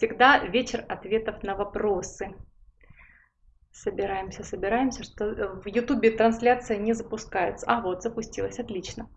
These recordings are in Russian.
всегда вечер ответов на вопросы. Собираемся, собираемся, что в ютубе трансляция не запускается. А, вот, запустилась, отлично.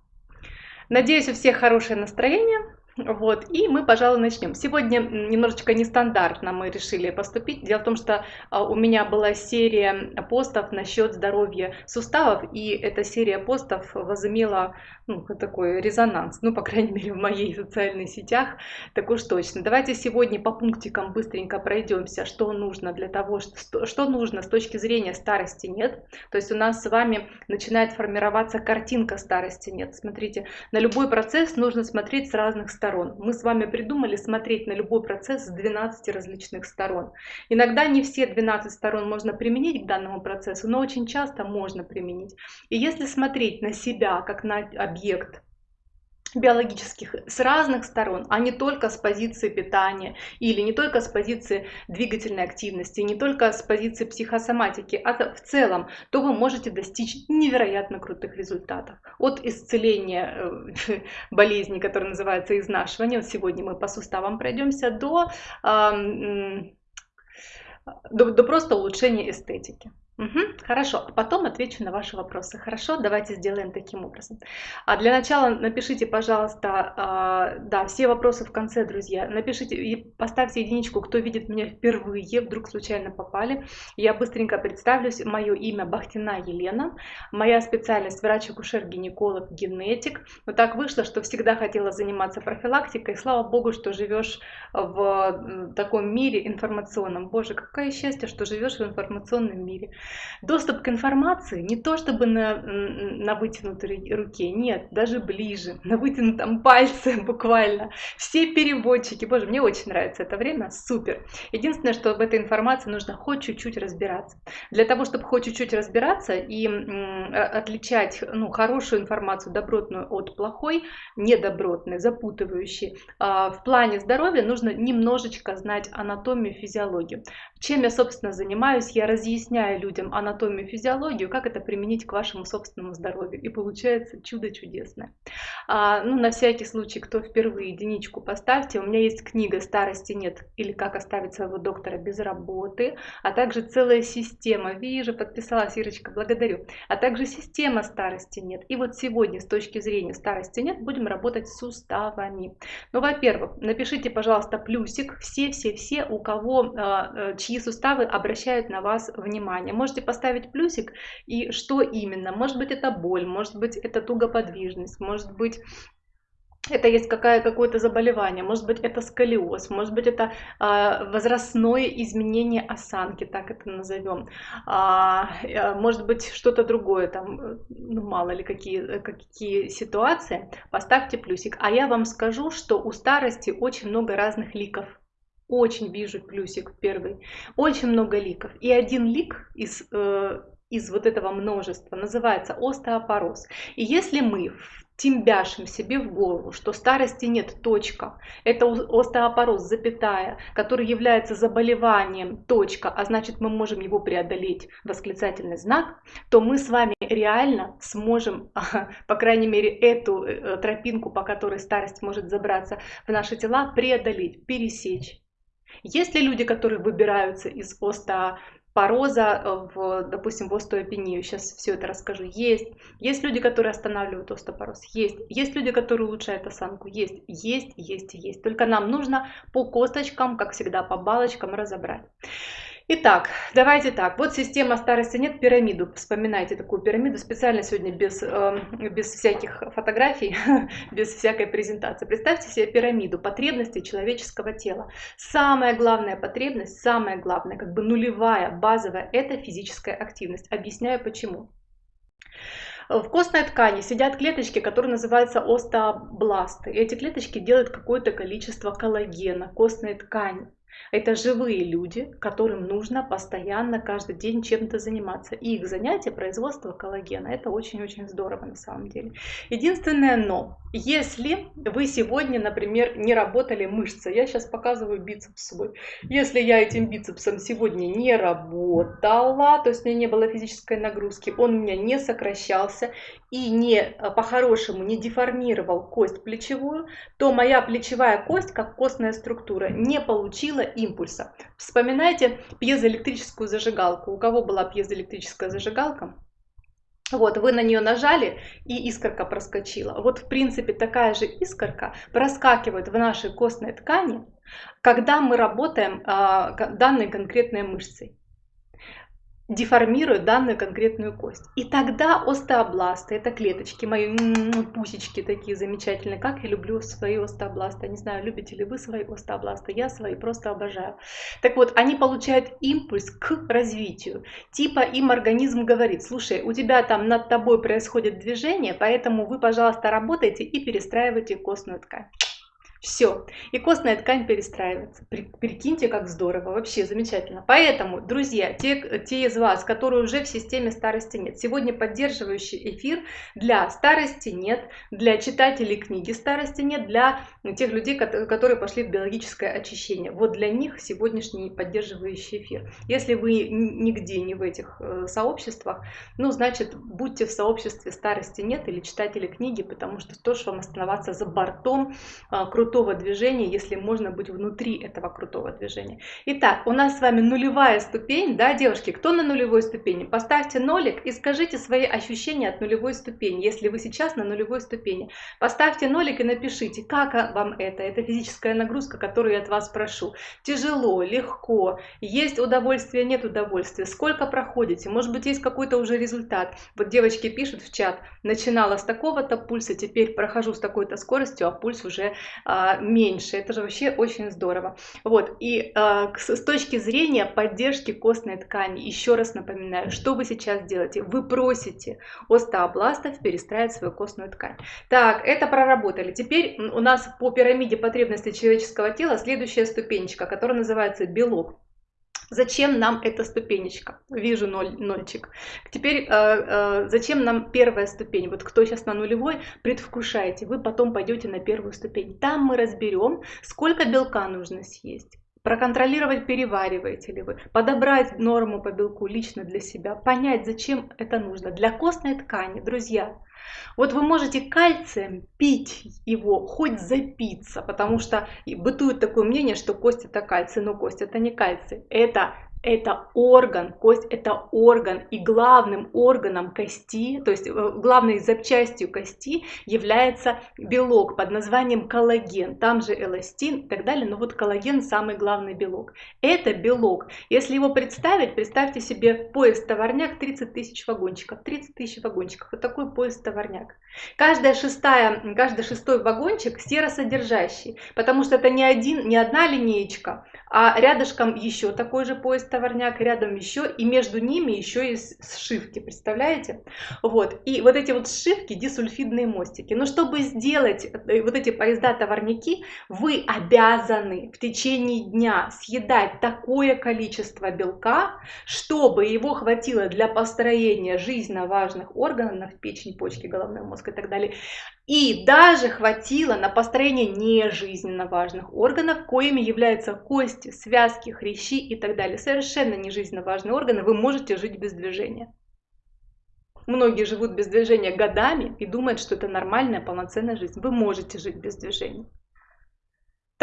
Надеюсь, у всех хорошее настроение. Вот, и мы, пожалуй, начнем. Сегодня немножечко нестандартно мы решили поступить. Дело в том, что а, у меня была серия постов насчет здоровья суставов, и эта серия постов возымела ну, такой резонанс, ну, по крайней мере, в моей социальных сетях, так уж точно. Давайте сегодня по пунктикам быстренько пройдемся, что нужно для того, что, что нужно с точки зрения старости нет. То есть у нас с вами начинает формироваться картинка старости нет. Смотрите, на любой процесс нужно смотреть с разных сторон. Мы с вами придумали смотреть на любой процесс с 12 различных сторон. Иногда не все 12 сторон можно применить к данному процессу, но очень часто можно применить. И если смотреть на себя как на объект биологических с разных сторон, а не только с позиции питания или не только с позиции двигательной активности, не только с позиции психосоматики, а в целом, то вы можете достичь невероятно крутых результатов. От исцеления э, болезни, которая называется изнашивание, сегодня мы по суставам пройдемся, до, до, до просто улучшения эстетики. Угу, хорошо, а потом отвечу на ваши вопросы. Хорошо, давайте сделаем таким образом. А для начала напишите, пожалуйста, а, да, все вопросы в конце, друзья. Напишите и поставьте единичку, кто видит меня впервые, вдруг случайно попали. Я быстренько представлюсь. Мое имя Бахтина Елена. Моя специальность врач-акушер-гинеколог, генетик. Вот так вышло, что всегда хотела заниматься профилактикой. Слава богу, что живешь в таком мире информационном. Боже, какое счастье, что живешь в информационном мире. Доступ к информации не то чтобы на, на вытянутой руке, нет, даже ближе, на вытянутом пальце буквально. Все переводчики, боже, мне очень нравится это время, супер. Единственное, что в этой информации нужно хоть чуть-чуть разбираться. Для того, чтобы хоть чуть-чуть разбираться и отличать ну, хорошую информацию, добротную от плохой, недобротной, запутывающей, а, в плане здоровья нужно немножечко знать анатомию, физиологию. Чем я, собственно, занимаюсь? Я разъясняю людям анатомию, физиологию, как это применить к вашему собственному здоровью. И получается чудо чудесное. А, ну, на всякий случай, кто впервые единичку поставьте, у меня есть книга «Старости нет» или «Как оставить своего доктора без работы», а также целая система. Вижу, подписалась Ирочка, благодарю. А также система «Старости нет». И вот сегодня с точки зрения «Старости нет» будем работать с суставами. Ну, во-первых, напишите, пожалуйста, плюсик все-все-все, у кого, а, чьи чьи суставы обращают на вас внимание. Можете поставить плюсик и что именно. Может быть это боль, может быть это тугоподвижность, может быть это есть какое- какое-то заболевание, может быть это сколиоз, может быть это э, возрастное изменение осанки, так это назовем, а, э, может быть что-то другое, там, ну, мало ли какие, какие ситуации, поставьте плюсик. А я вам скажу, что у старости очень много разных ликов. Очень вижу плюсик первый. Очень много ликов. И один лик из, э, из вот этого множества называется остеопороз. И если мы тимбяшим себе в голову, что старости нет, точка. Это остеопороз, запятая, который является заболеванием, точка, а значит мы можем его преодолеть, восклицательный знак, то мы с вами реально сможем, по крайней мере, эту э, тропинку, по которой старость может забраться в наши тела, преодолеть, пересечь. Есть ли люди, которые выбираются из остеопороза, э, в, допустим, в остеопению? Сейчас все это расскажу. Есть. Есть люди, которые останавливают остеопороз? Есть. Есть люди, которые улучшают осанку? Есть. Есть, есть, есть. Только нам нужно по косточкам, как всегда, по балочкам разобрать. Итак, давайте так. Вот система старости нет пирамиду. Вспоминайте такую пирамиду. Специально сегодня без, э, без всяких фотографий, без всякой презентации. Представьте себе пирамиду потребностей человеческого тела. Самая главная потребность, самая главная, как бы нулевая, базовая, это физическая активность. Объясняю почему. В костной ткани сидят клеточки, которые называются остеобласты. И эти клеточки делают какое-то количество коллагена, костной ткани. Это живые люди, которым нужно постоянно, каждый день чем-то заниматься. И их занятие производство коллагена. Это очень-очень здорово на самом деле. Единственное но, если вы сегодня, например, не работали мышцы, я сейчас показываю бицепс свой. Если я этим бицепсом сегодня не работала, то есть у меня не было физической нагрузки, он у меня не сокращался, и не э, по-хорошему не деформировал кость плечевую, то моя плечевая кость, как костная структура, не получила импульса. Вспоминайте пьезоэлектрическую зажигалку. У кого была пьезоэлектрическая зажигалка? Вот, вы на нее нажали, и искорка проскочила. Вот, в принципе, такая же искорка проскакивает в нашей костной ткани, когда мы работаем а, данной конкретной мышцей деформирует данную конкретную кость. И тогда остеобласты, это клеточки, мои пусечки такие замечательные, как я люблю свои остеобласты. Не знаю, любите ли вы свои остеобласты, я свои просто обожаю. Так вот, они получают импульс к развитию. Типа им организм говорит, слушай, у тебя там над тобой происходит движение, поэтому вы, пожалуйста, работайте и перестраивайте костную ткань. Все. И костная ткань перестраивается. Прикиньте, как здорово. Вообще замечательно. Поэтому, друзья, те, те из вас, которые уже в системе старости нет, сегодня поддерживающий эфир для старости нет, для читателей книги старости нет, для тех людей, которые пошли в биологическое очищение. Вот для них сегодняшний поддерживающий эфир. Если вы нигде не в этих э, сообществах, ну, значит, будьте в сообществе старости нет или читатели книги, потому что тоже вам оставаться за бортом а, круто крутого движения, если можно быть внутри этого крутого движения. Итак, у нас с вами нулевая ступень, да, девушки, кто на нулевой ступени? Поставьте нолик и скажите свои ощущения от нулевой ступени, если вы сейчас на нулевой ступени. Поставьте нолик и напишите, как вам это, это физическая нагрузка, которую я от вас прошу. Тяжело, легко, есть удовольствие, нет удовольствия, сколько проходите, может быть есть какой-то уже результат. Вот девочки пишут в чат, начинала с такого-то пульса, теперь прохожу с такой-то скоростью, а пульс уже а, а, меньше. Это же вообще очень здорово. Вот, и а, с точки зрения поддержки костной ткани, еще раз напоминаю, что вы сейчас делаете? Вы просите остеобластов перестраивать свою костную ткань. Так, это проработали. Теперь у нас по пирамиде потребностей человеческого тела следующая ступенечка, которая называется белок. Зачем нам эта ступенечка? Вижу ноль, нольчик. Теперь, э, э, зачем нам первая ступень? Вот кто сейчас на нулевой, предвкушаете, вы потом пойдете на первую ступень. Там мы разберем, сколько белка нужно съесть проконтролировать, перевариваете ли вы, подобрать норму по белку лично для себя, понять, зачем это нужно. Для костной ткани, друзья, вот вы можете кальцием пить его, хоть запиться, потому что бытует такое мнение, что кость это кальций, но кость это не кальций, это это орган, кость это орган, и главным органом кости, то есть э, главной запчастью кости является белок под названием коллаген, там же эластин и так далее, но вот коллаген самый главный белок. Это белок, если его представить, представьте себе поезд-товарняк 30 тысяч вагончиков, 30 тысяч вагончиков, вот такой поезд-товарняк. Каждая шестая, каждый шестой вагончик серосодержащий, потому что это не, один, не одна линеечка, а рядышком еще такой же поезд товарняк, рядом еще, и между ними еще и сшивки, представляете? Вот, и вот эти вот сшивки, дисульфидные мостики. Но чтобы сделать э, вот эти поезда-товарняки, вы обязаны в течение дня съедать такое количество белка, чтобы его хватило для построения жизненно важных органов, печень, почки, головной мозг и так далее, и даже хватило на построение нежизненно важных органов, коими являются кости, связки, хрящи и так далее. Совершенно нежизненно важные органы, вы можете жить без движения. Многие живут без движения годами и думают, что это нормальная полноценная жизнь. Вы можете жить без движения.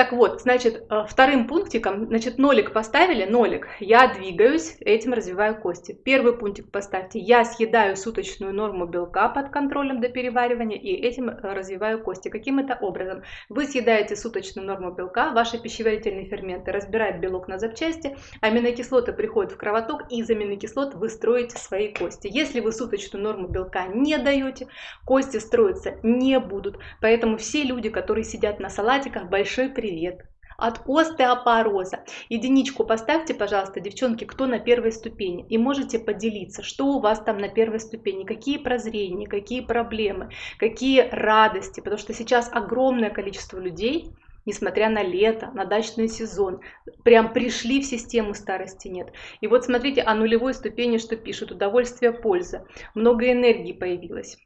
Так вот, значит, э, вторым пунктиком, значит, нолик поставили, нолик, я двигаюсь, этим развиваю кости. Первый пунктик поставьте, я съедаю суточную норму белка под контролем до переваривания и этим э, развиваю кости. Каким это образом? Вы съедаете суточную норму белка, ваши пищеварительные ферменты разбирают белок на запчасти, аминокислоты приходят в кровоток и из аминокислот вы строите свои кости. Если вы суточную норму белка не даете, кости строиться не будут. Поэтому все люди, которые сидят на салатиках, большой привет привет от остеопороза. Единичку поставьте, пожалуйста, девчонки, кто на первой ступени. И можете поделиться, что у вас там на первой ступени, какие прозрения, какие проблемы, какие радости. Потому что сейчас огромное количество людей, несмотря на лето, на дачный сезон, прям пришли в систему старости нет. И вот смотрите, о нулевой ступени что пишут, удовольствие, польза, много энергии появилось.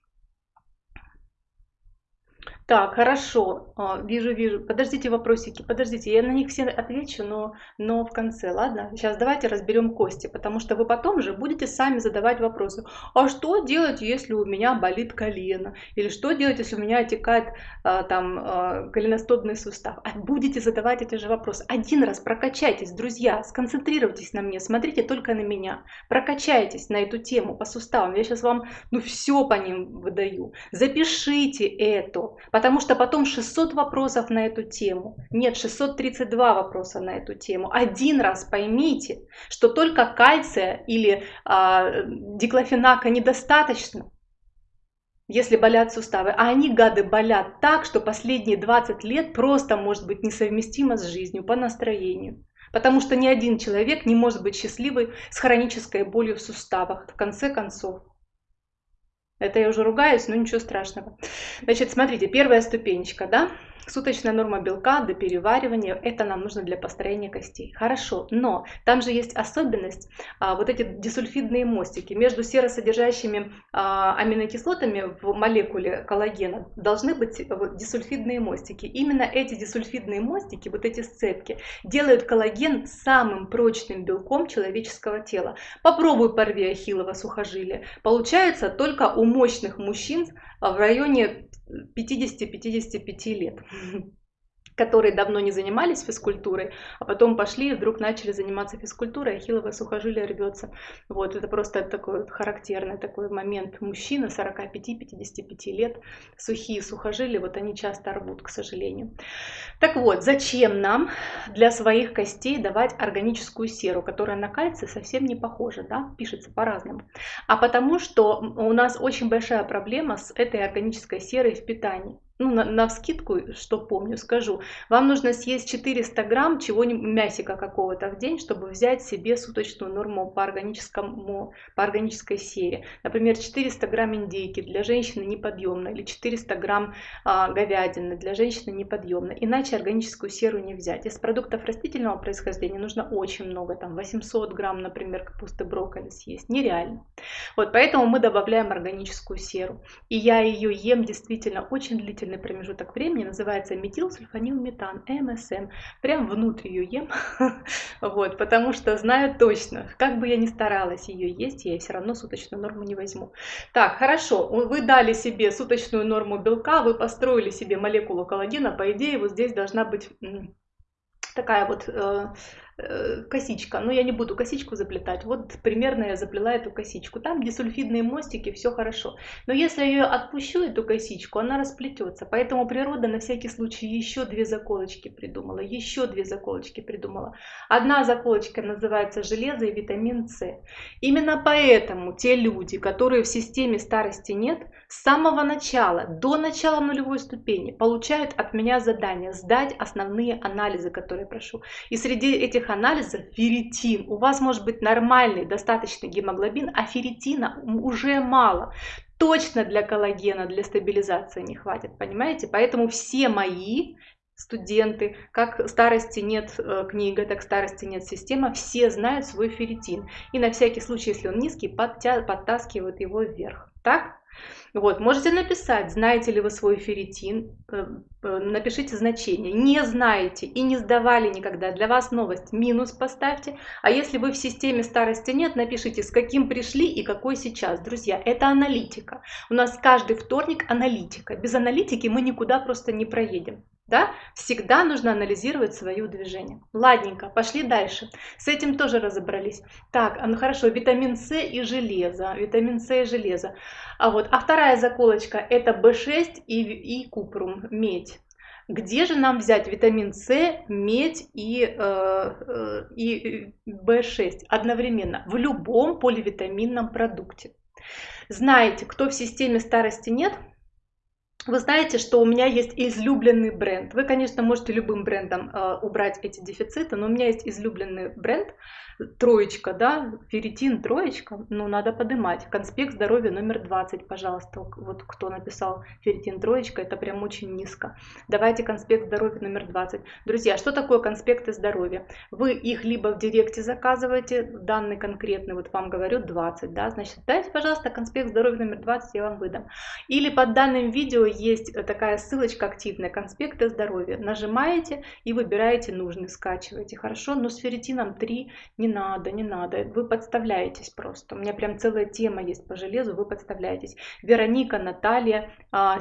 Так, хорошо. А, вижу, вижу. Подождите вопросики, подождите. Я на них все отвечу, но, но в конце, ладно? Сейчас давайте разберем кости, потому что вы потом же будете сами задавать вопросы. А что делать, если у меня болит колено? Или что делать, если у меня отекает а, там а, голеностопный сустав? А будете задавать эти же вопросы. Один раз прокачайтесь, друзья, сконцентрируйтесь на мне, смотрите только на меня. Прокачайтесь на эту тему по суставам. Я сейчас вам ну все по ним выдаю. Запишите это потому что потом 600 вопросов на эту тему. Нет, 632 вопроса на эту тему. Один раз поймите, что только кальция или э, диклофенака недостаточно, если болят суставы. А они, гады, болят так, что последние 20 лет просто может быть несовместимо с жизнью по настроению. Потому что ни один человек не может быть счастливый с хронической болью в суставах, в конце концов. Это я уже ругаюсь, но ничего страшного. Значит, смотрите, первая ступенечка, да, Суточная норма белка до переваривания, это нам нужно для построения костей. Хорошо, но там же есть особенность, а, вот эти дисульфидные мостики. Между серосодержащими а, аминокислотами в молекуле коллагена должны быть вот, дисульфидные мостики. Именно эти дисульфидные мостики, вот эти сцепки, делают коллаген самым прочным белком человеческого тела. Попробуй порви ахиллово сухожилие. Получается только у мощных мужчин в районе 50-55 лет которые давно не занимались физкультурой, а потом пошли и вдруг начали заниматься физкультурой, ахилловое сухожилие рвется. Вот, это просто такой характерный такой момент. Мужчины 45-55 лет, сухие сухожилия, вот они часто рвут, к сожалению. Так вот, зачем нам для своих костей давать органическую серу, которая на кальций совсем не похожа, да, пишется по-разному. А потому что у нас очень большая проблема с этой органической серой в питании ну, на, на вскидку, что помню, скажу, вам нужно съесть 400 грамм чего-нибудь, мясика какого-то в день, чтобы взять себе суточную норму по, органическому, по органической серии. Например, 400 грамм индейки для женщины неподъемно, или 400 грамм а, говядины для женщины неподъемно. Иначе органическую серу не взять. Из продуктов растительного происхождения нужно очень много, там 800 грамм, например, капусты, брокколи съесть. Нереально. Вот поэтому мы добавляем органическую серу. И я ее ем действительно очень длительно длительный промежуток времени, называется метилсульфанилметан, МСМ. Прям внутрь ее ем, вот, потому что знаю точно, как бы я ни старалась ее есть, я все равно суточную норму не возьму. Так, хорошо, вы дали себе суточную норму белка, вы построили себе молекулу коллагена, по идее вот здесь должна быть такая вот э, косичка, но я не буду косичку заплетать, вот примерно я заплела эту косичку, там где сульфидные мостики, все хорошо, но если я ее отпущу, эту косичку, она расплетется, поэтому природа на всякий случай еще две заколочки придумала, еще две заколочки придумала. Одна заколочка называется железо и витамин С. Именно поэтому те люди, которые в системе старости нет, с самого начала, до начала нулевой ступени, получают от меня задание сдать основные анализы, которые прошу. И среди этих этих анализов ферритин. У вас может быть нормальный, достаточный гемоглобин, а ферритина уже мало. Точно для коллагена, для стабилизации не хватит, понимаете? Поэтому все мои студенты, как старости нет э, книга, так старости нет система, все знают свой ферритин. И на всякий случай, если он низкий, подтя подтаскивают его вверх. Так? Вот, можете написать, знаете ли вы свой ферритин, э, э, напишите значение. Не знаете и не сдавали никогда, для вас новость, минус поставьте. А если вы в системе старости нет, напишите, с каким пришли и какой сейчас. Друзья, это аналитика. У нас каждый вторник аналитика. Без аналитики мы никуда просто не проедем. Да? Всегда нужно анализировать свое движение. Ладненько, пошли дальше. С этим тоже разобрались. Так, ну хорошо, витамин С и железо. Витамин С и железо. А вот, а вторая заколочка это B6 и, и купрум, медь. Где же нам взять витамин С, медь и, э, э, и B6 одновременно? В любом поливитаминном продукте. Знаете, кто в системе старости нет, вы знаете, что у меня есть излюбленный бренд. Вы, конечно, можете любым брендом э, убрать эти дефициты, но у меня есть излюбленный бренд – троечка, да, ферритин троечка, ну, надо поднимать. Конспект здоровья номер 20, пожалуйста. Вот кто написал ферритин троечка, это прям очень низко. Давайте конспект здоровья номер 20. Друзья, что такое конспекты здоровья? Вы их либо в директе заказываете, данный конкретный, вот вам говорю 20, да, значит, дайте, пожалуйста, конспект здоровья номер 20, я вам выдам. Или под данным видео есть такая ссылочка активная, конспекты здоровья. Нажимаете и выбираете нужный, скачиваете. Хорошо, но с ферритином 3 не надо, не надо. Вы подставляетесь просто. У меня прям целая тема есть по железу, вы подставляетесь. Вероника, Наталья, а,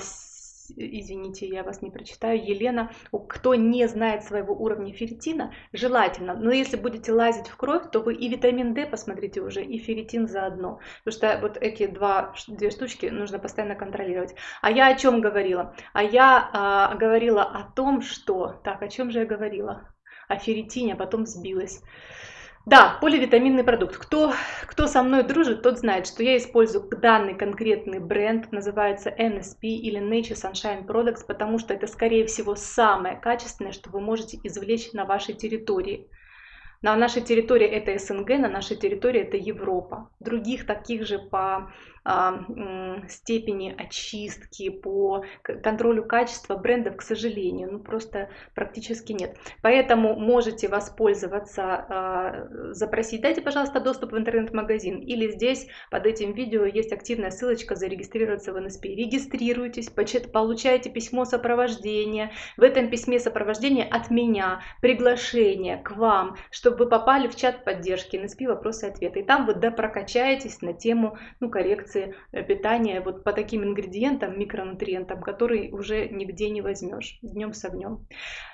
извините, я вас не прочитаю, Елена, кто не знает своего уровня ферритина, желательно, но если будете лазить в кровь, то вы и витамин D посмотрите уже, и ферритин заодно, потому что вот эти два, две штучки нужно постоянно контролировать. А я о чем говорила? А я а, говорила о том, что, так, о чем же я говорила? О ферритине, а потом сбилась. Да, поливитаминный продукт. Кто, кто со мной дружит, тот знает, что я использую данный конкретный бренд, называется NSP или Nature Sunshine Products, потому что это, скорее всего, самое качественное, что вы можете извлечь на вашей территории. На нашей территории это СНГ, на нашей территории это Европа. Других таких же по степени очистки, по контролю качества брендов, к сожалению, ну просто практически нет. Поэтому можете воспользоваться, а, запросить, дайте, пожалуйста, доступ в интернет-магазин. Или здесь под этим видео есть активная ссылочка зарегистрироваться в НСП. Регистрируйтесь, получаете письмо сопровождения. В этом письме сопровождения от меня приглашение к вам, чтобы вы попали в чат поддержки НСП вопросы и ответы. И там вы допрокачаетесь на тему ну, коррекции коррекции э, питания вот по таким ингредиентам, микронутриентам, которые уже нигде не возьмешь днем с огнем.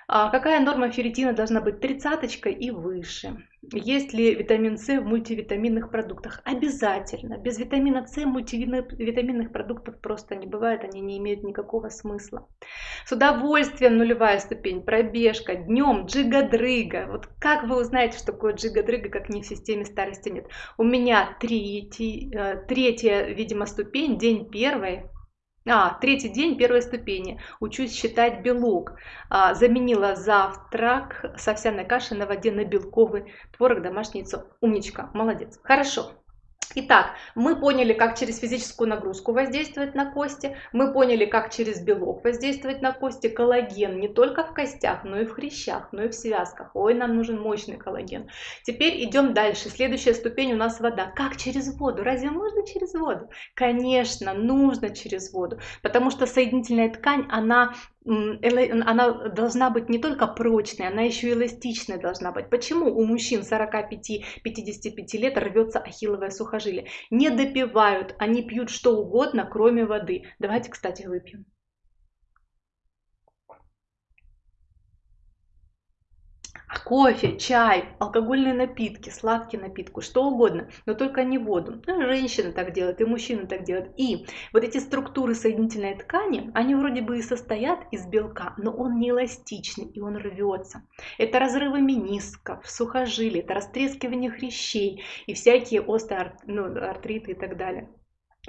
А какая норма ферритина должна быть? Тридцаточка и выше. Есть ли витамин С в мультивитаминных продуктах? Обязательно. Без витамина С мультивитаминных продуктов просто не бывает, они не имеют никакого смысла. С удовольствием нулевая ступень, пробежка, днем джига-дрыга. Вот как вы узнаете, что такое джига-дрыга, как не в системе старости нет? У меня третий, э, третья, видимо, ступень, день первый, а, третий день первой ступени. Учусь считать белок. А, заменила завтрак с овсяной кашей на воде на белковый творог, домашнее яйцо. Умничка, молодец. Хорошо. Итак, мы поняли, как через физическую нагрузку воздействовать на кости, мы поняли, как через белок воздействовать на кости, коллаген не только в костях, но и в хрящах, но и в связках. Ой, нам нужен мощный коллаген. Теперь идем дальше. Следующая ступень у нас вода. Как через воду? Разве можно через воду? Конечно, нужно через воду, потому что соединительная ткань, она она должна быть не только прочной, она еще эластичной должна быть. Почему у мужчин 45-55 лет рвется ахилловое сухожилие? Не допивают, они пьют что угодно, кроме воды. Давайте, кстати, выпьем. Кофе, чай, алкогольные напитки, сладкие напитки, что угодно, но только не воду. Ну, женщины так делают, и мужчины так делают. И вот эти структуры соединительной ткани, они вроде бы и состоят из белка, но он не эластичный, и он рвется. Это разрывы менисков, сухожилий, это растрескивание хрящей и всякие остеоартриты ну, и так далее.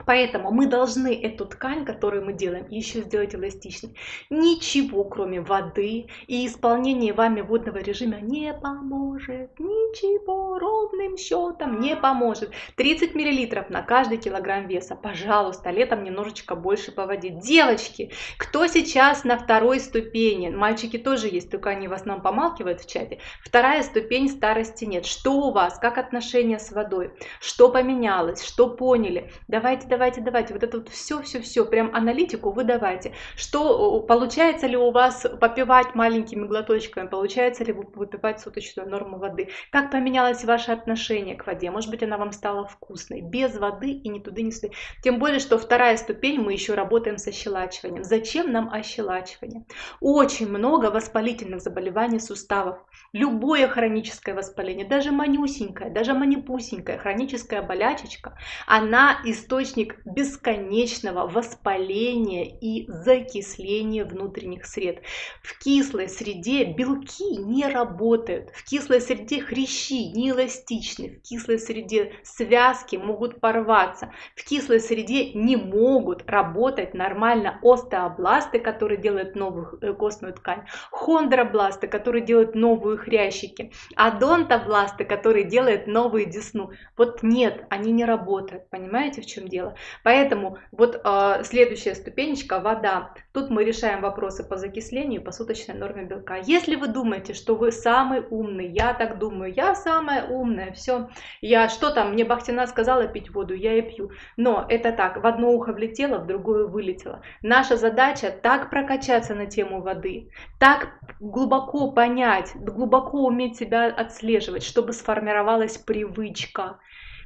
Поэтому мы должны эту ткань, которую мы делаем, еще сделать эластичной. Ничего, кроме воды и исполнения вами водного режима не поможет. Ничего ровным счетом не поможет. 30 мл на каждый килограмм веса. Пожалуйста, летом немножечко больше по воде. Девочки, кто сейчас на второй ступени? Мальчики тоже есть, только они в основном помалкивают в чате. Вторая ступень старости нет. Что у вас? Как отношения с водой? Что поменялось? Что поняли? Давайте давайте, давайте, вот это вот все, все, все, прям аналитику вы давайте. Что, получается ли у вас попивать маленькими глоточками, получается ли выпивать суточную норму воды, как поменялось ваше отношение к воде, может быть она вам стала вкусной, без воды и ни туда, ни сюда. Тем более, что вторая ступень, мы еще работаем с ощелачиванием. Зачем нам ощелачивание? Очень много воспалительных заболеваний суставов. Любое хроническое воспаление, даже манюсенькое, даже манипусенькая хроническая болячечка, она источник источник бесконечного воспаления и закисления внутренних сред. В кислой среде белки не работают, в кислой среде хрящи не эластичны, в кислой среде связки могут порваться, в кислой среде не могут работать нормально остеобласты, которые делают новую э, костную ткань, хондробласты, которые делают новые хрящики, адонтобласты, которые делают новые десну. Вот нет, они не работают. Понимаете, в чем дело? Тела. Поэтому вот э, следующая ступенечка – вода. Тут мы решаем вопросы по закислению, по суточной норме белка. Если вы думаете, что вы самый умный, я так думаю, я самая умная, все, я что там, мне Бахтина сказала пить воду, я и пью. Но это так, в одно ухо влетело, в другое вылетело. Наша задача так прокачаться на тему воды, так глубоко понять, глубоко уметь себя отслеживать, чтобы сформировалась привычка.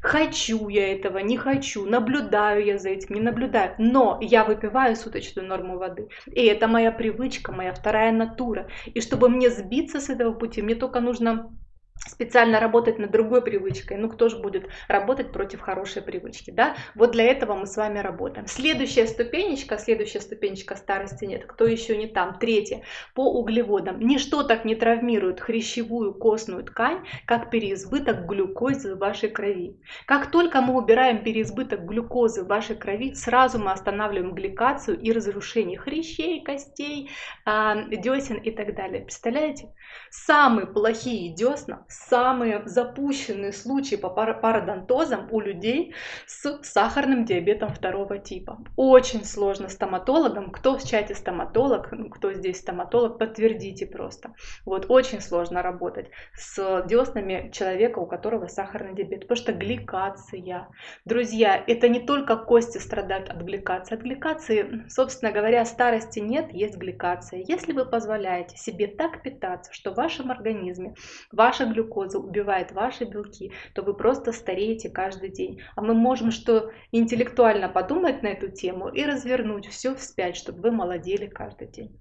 Хочу я этого, не хочу, наблюдаю я за этим, не наблюдаю, но я выпиваю суточную норму воды. И это моя привычка, моя вторая натура. И чтобы мне сбиться с этого пути, мне только нужно специально работать над другой привычкой. Ну, кто же будет работать против хорошей привычки, да? Вот для этого мы с вами работаем. Следующая ступенечка, следующая ступенечка старости нет. Кто еще не там? Третья. По углеводам. Ничто так не травмирует хрящевую костную ткань, как переизбыток глюкозы в вашей крови. Как только мы убираем переизбыток глюкозы в вашей крови, сразу мы останавливаем гликацию и разрушение хрящей, костей, а, десен и так далее. Представляете? Самые плохие десна, самые запущенные случаи по пародонтозам у людей с сахарным диабетом второго типа. Очень сложно стоматологам. Кто в чате стоматолог, ну, кто здесь стоматолог, подтвердите просто. Вот очень сложно работать с деснами человека, у которого сахарный диабет, потому что гликация. Друзья, это не только кости страдают от гликации. От гликации, собственно говоря, старости нет, есть гликация. Если вы позволяете себе так питаться, что в вашем организме ваша глюкоза убивает ваши белки, то вы просто стареете каждый день. А мы можем что интеллектуально подумать на эту тему и развернуть все вспять, чтобы вы молодели каждый день.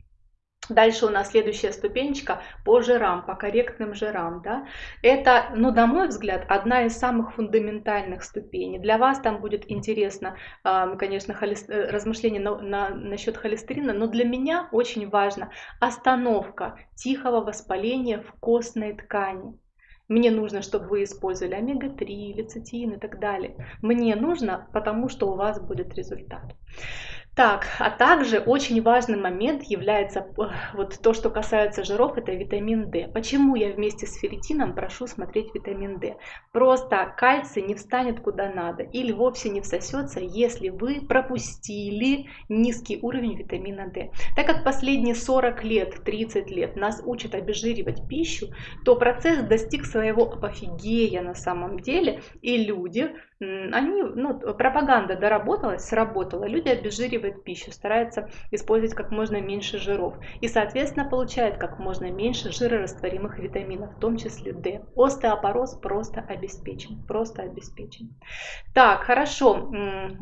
Дальше у нас следующая ступенечка по жирам, по корректным жирам. Да? Это, ну, на мой взгляд, одна из самых фундаментальных ступеней. Для вас там будет интересно, конечно, холест... Э, размышление на, на, насчет холестерина, но для меня очень важно остановка тихого воспаления в костной ткани. Мне нужно, чтобы вы использовали омега-3, лецитин и так далее. Мне нужно, потому что у вас будет результат. Так, а также очень важный момент является э, вот то, что касается жиров, это витамин D. Почему я вместе с ферритином прошу смотреть витамин D? Просто кальций не встанет куда надо или вовсе не всосется, если вы пропустили низкий уровень витамина D. Так как последние 40 лет, 30 лет нас учат обезжиривать пищу, то процесс достиг своего апофигея на самом деле, и люди они, ну, пропаганда доработалась, сработала, люди обезжиривают пищу, стараются использовать как можно меньше жиров и, соответственно, получают как можно меньше жирорастворимых витаминов, в том числе D. Остеопороз просто обеспечен, просто обеспечен. Так, хорошо,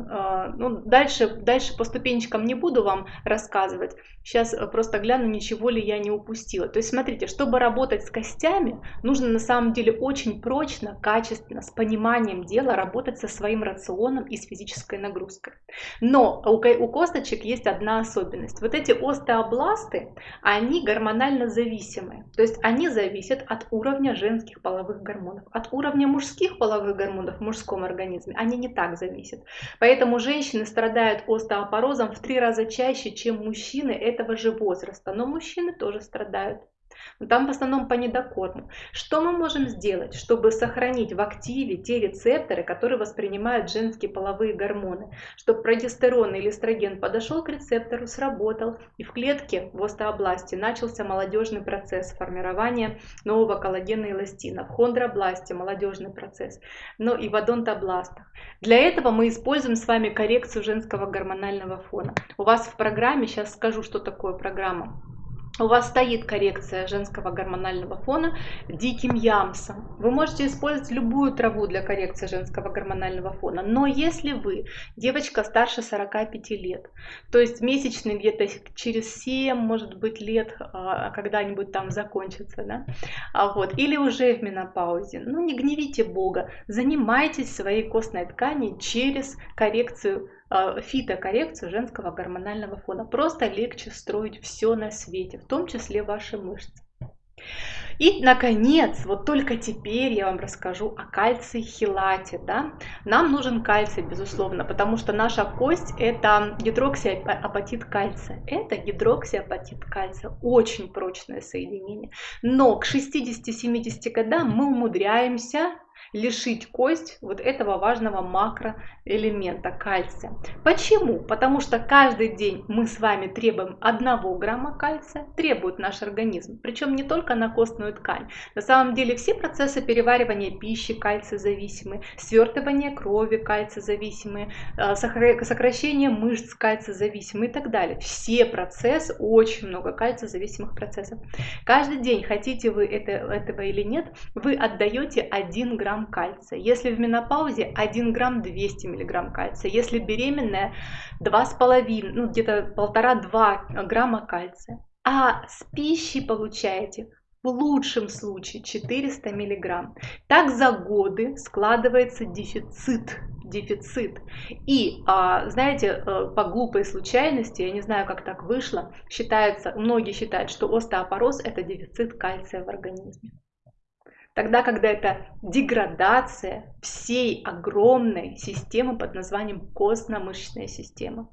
а, ну, дальше, дальше по ступенечкам не буду вам рассказывать, сейчас просто гляну, ничего ли я не упустила. То есть, смотрите, чтобы работать с костями, нужно на самом деле очень прочно, качественно, с пониманием дела работать работать со своим рационом и с физической нагрузкой. Но у, косточек есть одна особенность. Вот эти остеобласты, они гормонально зависимые. То есть они зависят от уровня женских половых гормонов. От уровня мужских половых гормонов в мужском организме они не так зависят. Поэтому женщины страдают остеопорозом в три раза чаще, чем мужчины этого же возраста. Но мужчины тоже страдают но там в основном по недокорму. Что мы можем сделать, чтобы сохранить в активе те рецепторы, которые воспринимают женские половые гормоны, чтобы прогестерон или эстроген подошел к рецептору, сработал, и в клетке в остеобласти начался молодежный процесс формирования нового коллагена и эластина, в хондробласте молодежный процесс, но и в одонтобластах. Для этого мы используем с вами коррекцию женского гормонального фона. У вас в программе, сейчас скажу, что такое программа, у вас стоит коррекция женского гормонального фона диким ямсом. Вы можете использовать любую траву для коррекции женского гормонального фона. Но если вы девочка старше 45 лет, то есть месячный где-то через 7, может быть, лет а, когда-нибудь там закончится, да? а вот, или уже в менопаузе, ну не гневите Бога, занимайтесь своей костной тканью через коррекцию фитокоррекцию женского гормонального фона. Просто легче строить все на свете, в том числе ваши мышцы. И, наконец, вот только теперь я вам расскажу о кальций-хелате. Да? Нам нужен кальций, безусловно, потому что наша кость – это гидроксиапатит кальция. Это гидроксиапатит кальция. Очень прочное соединение. Но к 60-70 годам мы умудряемся лишить кость вот этого важного макроэлемента кальция. Почему? Потому что каждый день мы с вами требуем 1 грамма кальция, требует наш организм, причем не только на костную ткань. На самом деле все процессы переваривания пищи кальция зависимы, свертывание крови кальция зависимы, э, сокращение мышц кальция зависимы и так далее. Все процессы, очень много кальция зависимых процессов. Каждый день, хотите вы это, этого или нет, вы отдаете 1 грамм грамм кальция. Если в менопаузе 1 грамм 200 миллиграмм кальция. Если беременная 2,5, ну где-то 1,5-2 грамма кальция. А с пищей получаете в лучшем случае 400 миллиграмм. Так за годы складывается дефицит дефицит. И, а, знаете, э, по глупой случайности, я не знаю, как так вышло, считается, многие считают, что остеопороз – это дефицит кальция в организме. Тогда, когда это деградация всей огромной системы под названием костно-мышечная система.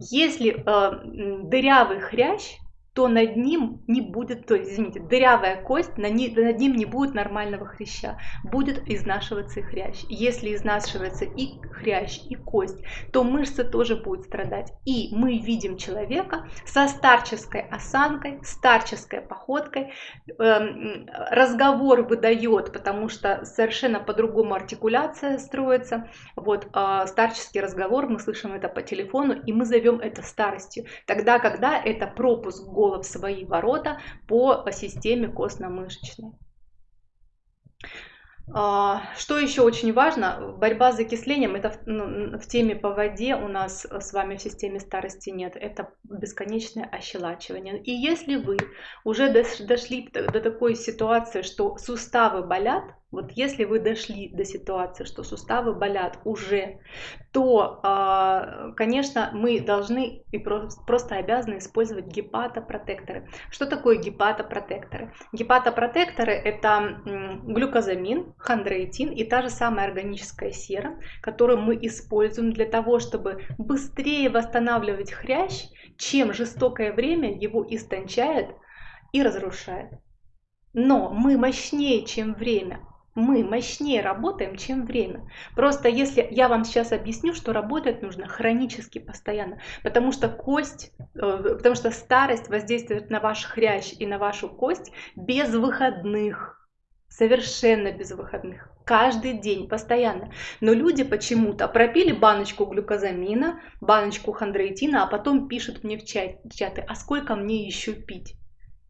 Если э, дырявый хрящ то над ним не будет, то есть, извините, дырявая кость, над ним не будет нормального хряща, будет изнашиваться и хрящ. Если изнашивается и хрящ, и кость, то мышцы тоже будут страдать. И мы видим человека со старческой осанкой, старческой походкой, эм, разговор выдает, потому что совершенно по-другому артикуляция строится. Вот э, старческий разговор, мы слышим это по телефону, и мы зовем это старостью. Тогда, когда это пропуск в свои ворота по системе костно-мышечной. А, что еще очень важно, борьба с закислением, это в, ну, в теме по воде у нас с вами в системе старости нет, это бесконечное ощелачивание. И если вы уже дошли до такой ситуации, что суставы болят, вот если вы дошли до ситуации, что суставы болят уже, то, а, конечно, мы должны и просто обязаны использовать гепатопротекторы. Что такое гепатопротекторы? Гепатопротекторы – это глюкозамин, хондроитин и та же самая органическая сера, которую мы используем для того, чтобы быстрее восстанавливать хрящ, чем жестокое время его истончает и разрушает. Но мы мощнее, чем время мы мощнее работаем, чем время. Просто если я вам сейчас объясню, что работать нужно хронически постоянно, потому что кость, э, потому что старость воздействует на ваш хрящ и на вашу кость без выходных. Совершенно без выходных. Каждый день, постоянно. Но люди почему-то пропили баночку глюкозамина, баночку хондроитина, а потом пишут мне в чаты, а сколько мне еще пить?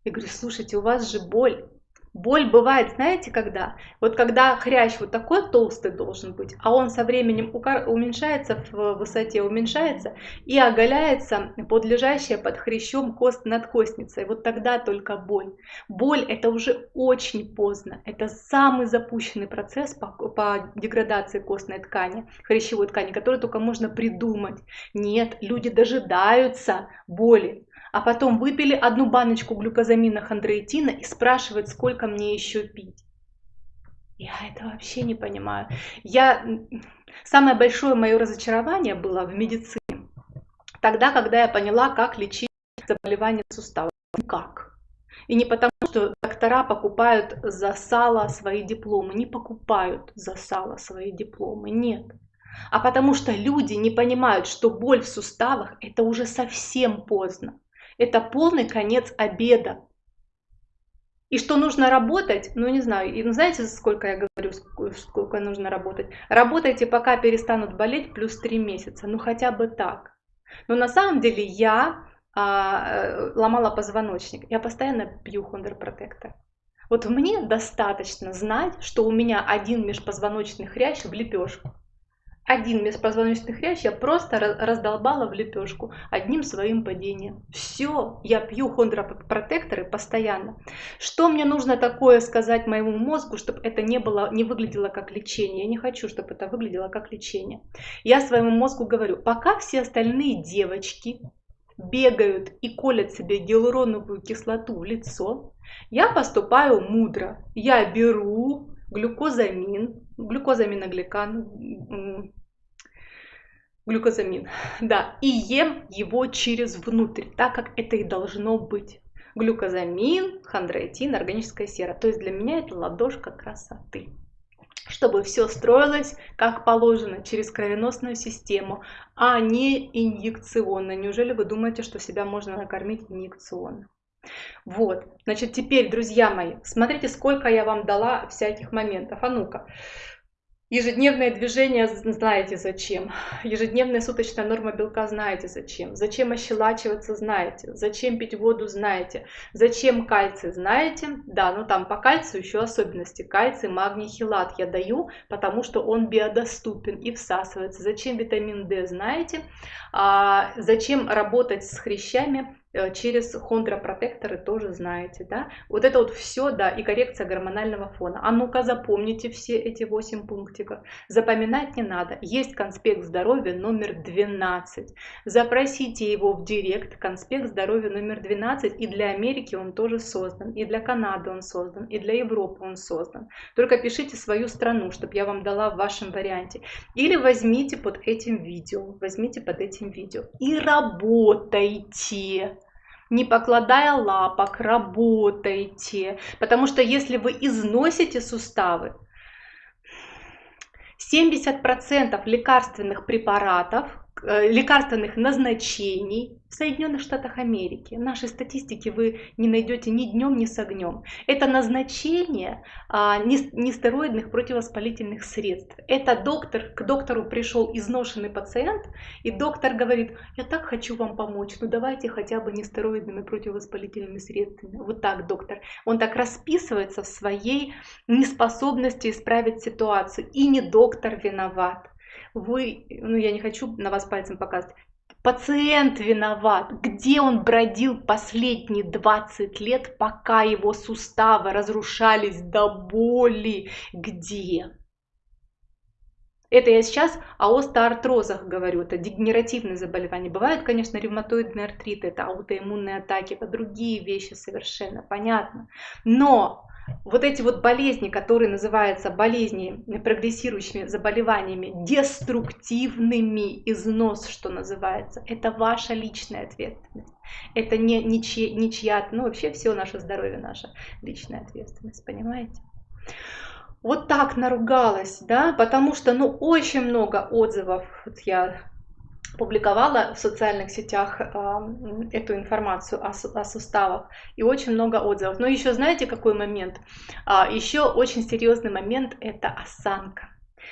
Я говорю, слушайте, у вас же боль, Боль бывает, знаете, когда? Вот когда хрящ вот такой толстый должен быть, а он со временем уменьшается в высоте, уменьшается и оголяется под лежащая под хрящом кост надкостница. И вот тогда только боль. Боль это уже очень поздно. Это самый запущенный процесс по, по деградации костной ткани, хрящевой ткани, который только можно придумать. Нет, люди дожидаются боли а потом выпили одну баночку глюкозамина хондроитина и спрашивают, сколько мне еще пить. Я это вообще не понимаю. Я... Самое большое мое разочарование было в медицине. Тогда, когда я поняла, как лечить заболевания суставов. Как? И не потому, что доктора покупают за сало свои дипломы. Не покупают за сало свои дипломы. Нет. А потому что люди не понимают, что боль в суставах это уже совсем поздно это полный конец обеда. И что нужно работать, ну не знаю, и знаете, сколько я говорю, сколько нужно работать? Работайте, пока перестанут болеть, плюс 3 месяца, ну хотя бы так. Но на самом деле я а, э, ломала позвоночник, я постоянно пью хондропротектор. Вот мне достаточно знать, что у меня один межпозвоночный хрящ в лепешку один межпозвоночный хрящ я просто раздолбала в лепешку одним своим падением. Все, я пью хондропротекторы постоянно. Что мне нужно такое сказать моему мозгу, чтобы это не, было, не выглядело как лечение? Я не хочу, чтобы это выглядело как лечение. Я своему мозгу говорю, пока все остальные девочки бегают и колят себе гиалуроновую кислоту в лицо, я поступаю мудро. Я беру глюкозамин, глюкозаминогликан, глюкозамин, да, и ем его через внутрь, так как это и должно быть. Глюкозамин, хондроитин, органическая сера. То есть для меня это ладошка красоты. чтобы все строилось как положено через кровеносную систему, а не инъекционно. Неужели вы думаете, что себя можно накормить инъекционно? Вот, значит, теперь, друзья мои, смотрите, сколько я вам дала всяких моментов. А ну-ка, Ежедневное движение знаете зачем. Ежедневная суточная норма белка знаете зачем. Зачем ощелачиваться знаете. Зачем пить воду знаете. Зачем кальций знаете. Да, ну там по кальцию еще особенности. Кальций, магний, хилат я даю, потому что он биодоступен и всасывается. Зачем витамин D знаете. А, зачем работать с хрящами через хондропротекторы тоже знаете, да. Вот это вот все, да, и коррекция гормонального фона. А ну-ка запомните все эти 8 пунктиков. Запоминать не надо. Есть конспект здоровья номер 12. Запросите его в директ, конспект здоровья номер 12. И для Америки он тоже создан, и для Канады он создан, и для Европы он создан. Только пишите свою страну, чтобы я вам дала в вашем варианте. Или возьмите под этим видео, возьмите под этим видео и работайте не покладая лапок, работайте. Потому что если вы износите суставы, 70% лекарственных препаратов, лекарственных назначений в Соединенных Штатах Америки. нашей статистики вы не найдете ни днем, ни с огнем. Это назначение а, нестероидных противовоспалительных средств. Это доктор, к доктору пришел изношенный пациент, и доктор говорит, я так хочу вам помочь, ну давайте хотя бы нестероидными противовоспалительными средствами. Вот так доктор. Он так расписывается в своей неспособности исправить ситуацию. И не доктор виноват вы, ну я не хочу на вас пальцем показывать, Пациент виноват, где он бродил последние 20 лет, пока его суставы разрушались до боли, где? Это я сейчас о остеоартрозах говорю, это дегенеративные заболевания. Бывают, конечно, ревматоидные артриты, это аутоиммунные атаки, это другие вещи совершенно, понятно. Но вот эти вот болезни, которые называются болезни прогрессирующими заболеваниями, деструктивными износ, что называется, это ваша личная ответственность. Это не ничья, ничья ну вообще все наше здоровье, наша личная ответственность, понимаете? Вот так наругалась, да, потому что, ну, очень много отзывов, вот я публиковала в социальных сетях э, эту информацию о, о суставах и очень много отзывов. Но еще знаете какой момент? А, еще очень серьезный момент это осанка.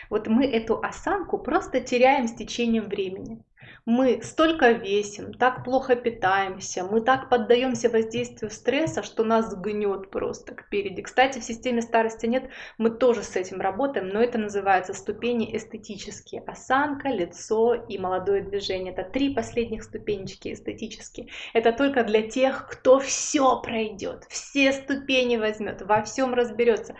Вот мы эту осанку просто теряем с течением времени мы столько весим, так плохо питаемся, мы так поддаемся воздействию стресса, что нас гнет просто кпереди. Кстати, в системе старости нет, мы тоже с этим работаем, но это называется ступени эстетические. Осанка, лицо и молодое движение. Это три последних ступенечки эстетические. Это только для тех, кто все пройдет, все ступени возьмет, во всем разберется.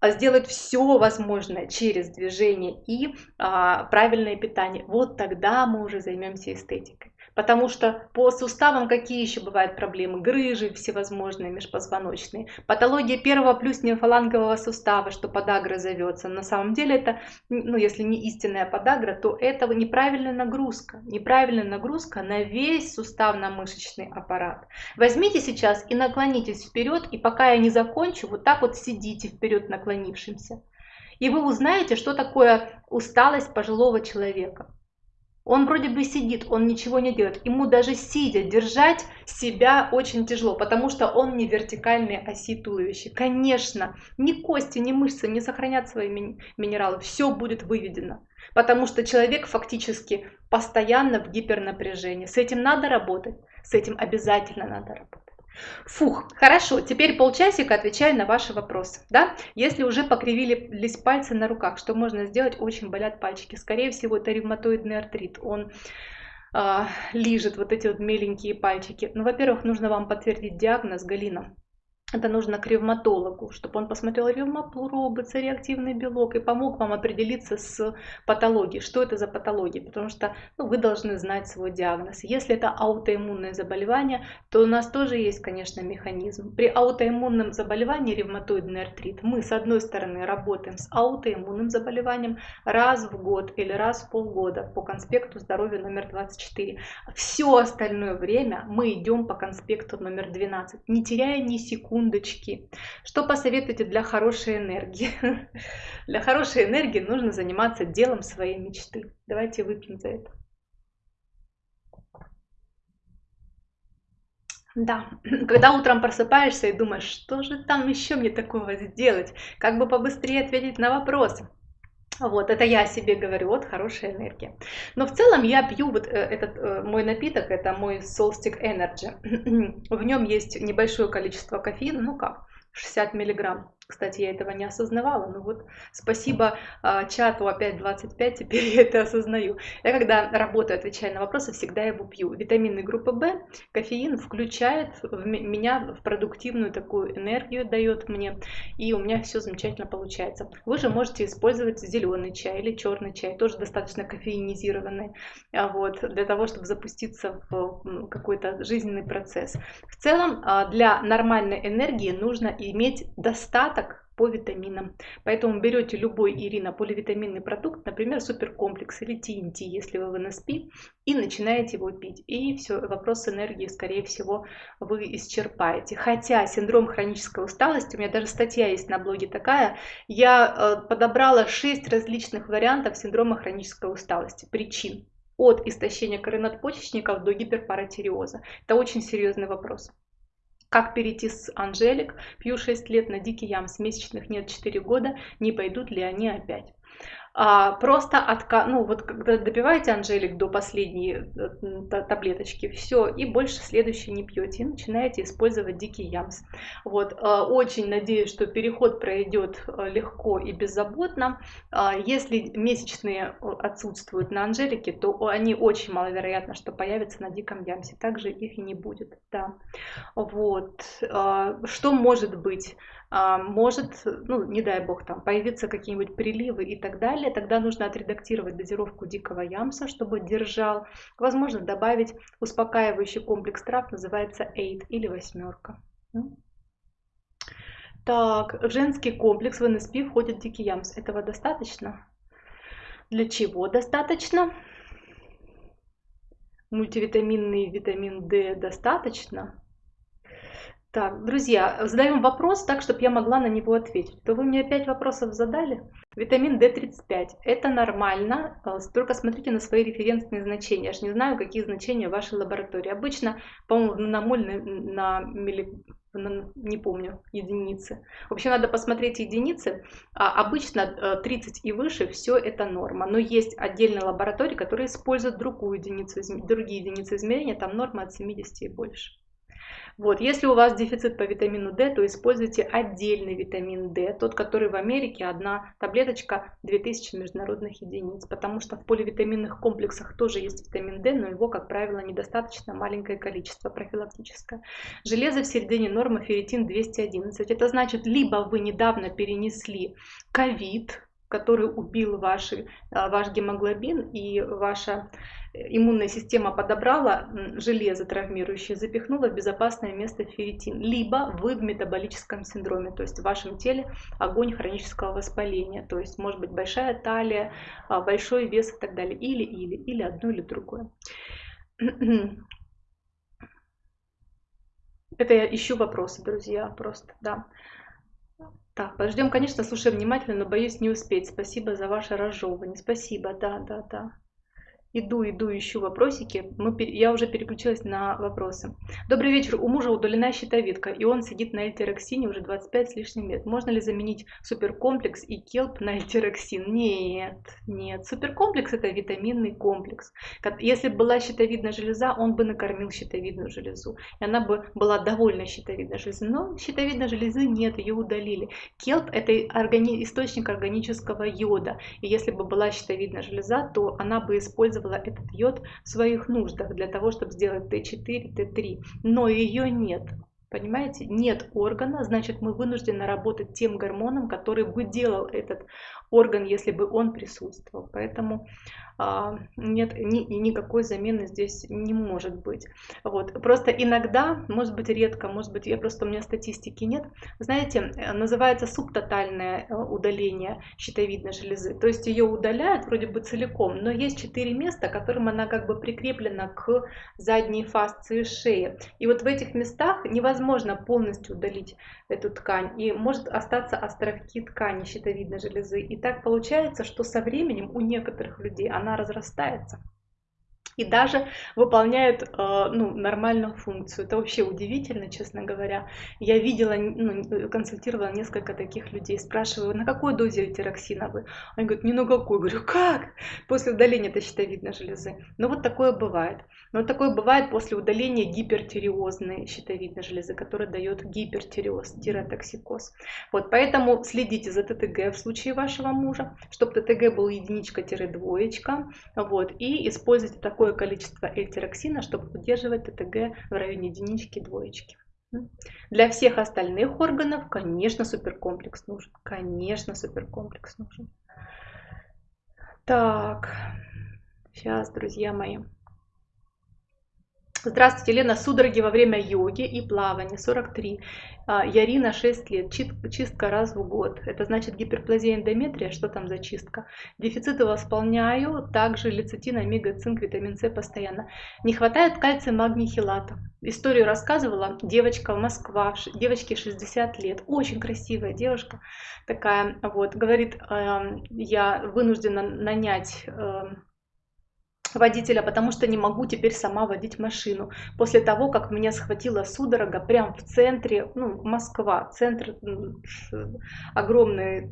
А сделать все возможное через движение и а, правильное питание. Вот тогда мы уже займемся эстетикой. Потому что по суставам какие еще бывают проблемы? Грыжи всевозможные межпозвоночные. Патология первого плюс нефалангового сустава, что подагра зовется. На самом деле это, ну если не истинная подагра, то это неправильная нагрузка. Неправильная нагрузка на весь суставно-мышечный аппарат. Возьмите сейчас и наклонитесь вперед, и пока я не закончу, вот так вот сидите вперед наклонившимся. И вы узнаете, что такое усталость пожилого человека. Он вроде бы сидит, он ничего не делает. Ему даже сидя держать себя очень тяжело, потому что он не вертикальной оси туловища. Конечно, ни кости, ни мышцы не сохранят свои минералы, все будет выведено. Потому что человек фактически постоянно в гипернапряжении. С этим надо работать, с этим обязательно надо работать. Фух, хорошо, теперь полчасика отвечаю на ваши вопросы. Да? Если уже покривились пальцы на руках, что можно сделать? Очень болят пальчики. Скорее всего, это ревматоидный артрит. Он э, лижет вот эти вот меленькие пальчики. Ну, во-первых, нужно вам подтвердить диагноз Галина это нужно к ревматологу, чтобы он посмотрел ревмопробы, реактивный белок и помог вам определиться с патологией, что это за патология, потому что ну, вы должны знать свой диагноз. Если это аутоиммунное заболевание, то у нас тоже есть, конечно, механизм. При аутоиммунном заболевании, ревматоидный артрит, мы с одной стороны работаем с аутоиммунным заболеванием раз в год или раз в полгода по конспекту здоровья номер 24. Все остальное время мы идем по конспекту номер 12, не теряя ни секунды секундочки. Что посоветуете для хорошей энергии? Для хорошей энергии нужно заниматься делом своей мечты. Давайте выпьем за это. Да, когда утром просыпаешься и думаешь, что же там еще мне такого сделать, как бы побыстрее ответить на вопросы. Вот, это я себе говорю, вот хорошая энергия. Но в целом я пью вот э, этот э, мой напиток, это мой Solstick Energy. В нем есть небольшое количество кофеина, ну как, 60 миллиграмм. Кстати, я этого не осознавала, но вот спасибо э, чату опять 25, теперь я это осознаю. Я когда работаю, отвечая на вопросы, всегда его пью. Витамины группы В, кофеин включает в меня в продуктивную такую энергию, дает мне, и у меня все замечательно получается. Вы же можете использовать зеленый чай или черный чай, тоже достаточно кофеинизированный, а вот, для того, чтобы запуститься в какой-то жизненный процесс. В целом, э, для нормальной энергии нужно иметь достаточно остаток по витаминам. Поэтому берете любой Ирина поливитаминный продукт, например, суперкомплекс или TNT, если вы в НСП, и начинаете его пить. И все, вопрос энергии, скорее всего, вы исчерпаете. Хотя синдром хронической усталости, у меня даже статья есть на блоге такая, я э, подобрала 6 различных вариантов синдрома хронической усталости, причин. От истощения коры надпочечников до гиперпаратиреоза. Это очень серьезный вопрос. Как перейти с Анжелик, пью 6 лет на дикий ямс, месячных нет 4 года, не пойдут ли они опять? А, просто отка... ну вот когда добиваете Анжелик до последней э, таблеточки, все, и больше следующей не пьете, начинаете использовать дикий ямс. Вот, а, очень надеюсь, что переход пройдет э, легко и беззаботно. А, если месячные отсутствуют на Анжелике, то они очень маловероятно, что появятся на диком ямсе, также их и не будет, да. Вот, а, что может быть? А, может, ну, не дай бог, там появиться какие-нибудь приливы и так далее, тогда нужно отредактировать дозировку дикого ямса, чтобы держал. Возможно, добавить успокаивающий комплекс трав, называется эйд или восьмерка. Так, в женский комплекс в НСП входит дикий ямс. Этого достаточно? Для чего достаточно? Мультивитаминный витамин D достаточно? Так, друзья, задаем вопрос так, чтобы я могла на него ответить. То вы мне 5 вопросов задали. Витамин D35. Это нормально, э, только смотрите на свои референсные значения. Я же не знаю, какие значения в вашей лаборатории. Обычно, по-моему, на моль, на, на, милли, не помню, единицы. В общем, надо посмотреть единицы. А обычно 30 э, и выше все это норма. Но есть отдельные лаборатории, которые используют другую единицу, другие единицы измерения. Там норма от 70 и больше. Вот, если у вас дефицит по витамину D, то используйте отдельный витамин D, тот, который в Америке одна таблеточка 2000 международных единиц, потому что в поливитаминных комплексах тоже есть витамин D, но его, как правило, недостаточно маленькое количество профилактическое. Железо в середине нормы ферритин 211. Это значит, либо вы недавно перенесли ковид, который убил ваши, а, ваш гемоглобин и ваша иммунная система подобрала железо травмирующее, запихнула в безопасное место ферритин. Либо вы в метаболическом синдроме, то есть в вашем теле огонь хронического воспаления, то есть может быть большая талия, а, большой вес и так далее. Или, или, или одно, или другое. Это я ищу вопросы, друзья, просто, да. Так, подождем, конечно, слушаем внимательно, но боюсь не успеть. Спасибо за ваше разжевывание. Спасибо, да, да, да. Иду, иду, ищу вопросики. Мы, я уже переключилась на вопросы. Добрый вечер. У мужа удалена щитовидка, и он сидит на эльтероксине уже 25 с лишним лет. Можно ли заменить суперкомплекс и келп на эльтероксин? Нет, нет. Суперкомплекс это витаминный комплекс. Если бы была щитовидная железа, он бы накормил щитовидную железу. И она бы была довольна щитовидной железой. Но щитовидной железы нет, ее удалили. Келп это органи... источник органического йода. И если бы была щитовидная железа, то она бы использовала использовала этот йод в своих нуждах для того, чтобы сделать Т4, Т3, но ее нет. Понимаете, нет органа, значит мы вынуждены работать тем гормоном, который бы делал этот орган, если бы он присутствовал. Поэтому нет, ни, никакой замены здесь не может быть. Вот. Просто иногда, может быть редко, может быть, я просто у меня статистики нет, знаете, э, называется субтотальное э, удаление щитовидной железы. То есть ее удаляют вроде бы целиком, но есть четыре места, которым она как бы прикреплена к задней фасции шеи. И вот в этих местах невозможно полностью удалить эту ткань, и может остаться островки ткани щитовидной железы. И так получается, что со временем у некоторых людей она она разрастается и даже выполняет э, ну, нормальную функцию. Это вообще удивительно, честно говоря. Я видела, ну, консультировала несколько таких людей, спрашиваю, на какой дозе тироксина вы? Они говорят, ни на какой. Говорю, как? После удаления это щитовидной железы. Ну вот такое бывает. Но такое бывает после удаления гипертиреозной щитовидной железы, которая дает гипертиреоз, тиротоксикоз. Вот поэтому следите за ТТГ в случае вашего мужа, чтобы ТТГ был единичка-двоечка. Вот, и используйте такой такое количество эльтироксина, чтобы удерживать ТТГ в районе единички, двоечки. Для всех остальных органов, конечно, суперкомплекс нужен. Конечно, суперкомплекс нужен. Так, сейчас, друзья мои. Здравствуйте, Лена. Судороги во время йоги и плавания. 43. А, Ярина 6 лет. Чистка раз в год. Это значит гиперплазия эндометрия. Что там за чистка? Дефициты восполняю. Также лецитин, омега, цинк, витамин С постоянно. Не хватает кальция, магний, хилата. Историю рассказывала девочка Москва. Девочке 60 лет. Очень красивая девушка такая. Вот. Говорит, эм, я вынуждена нанять эм, водителя, потому что не могу теперь сама водить машину. После того, как меня схватила судорога прямо в центре, ну, Москва, центр, огромный,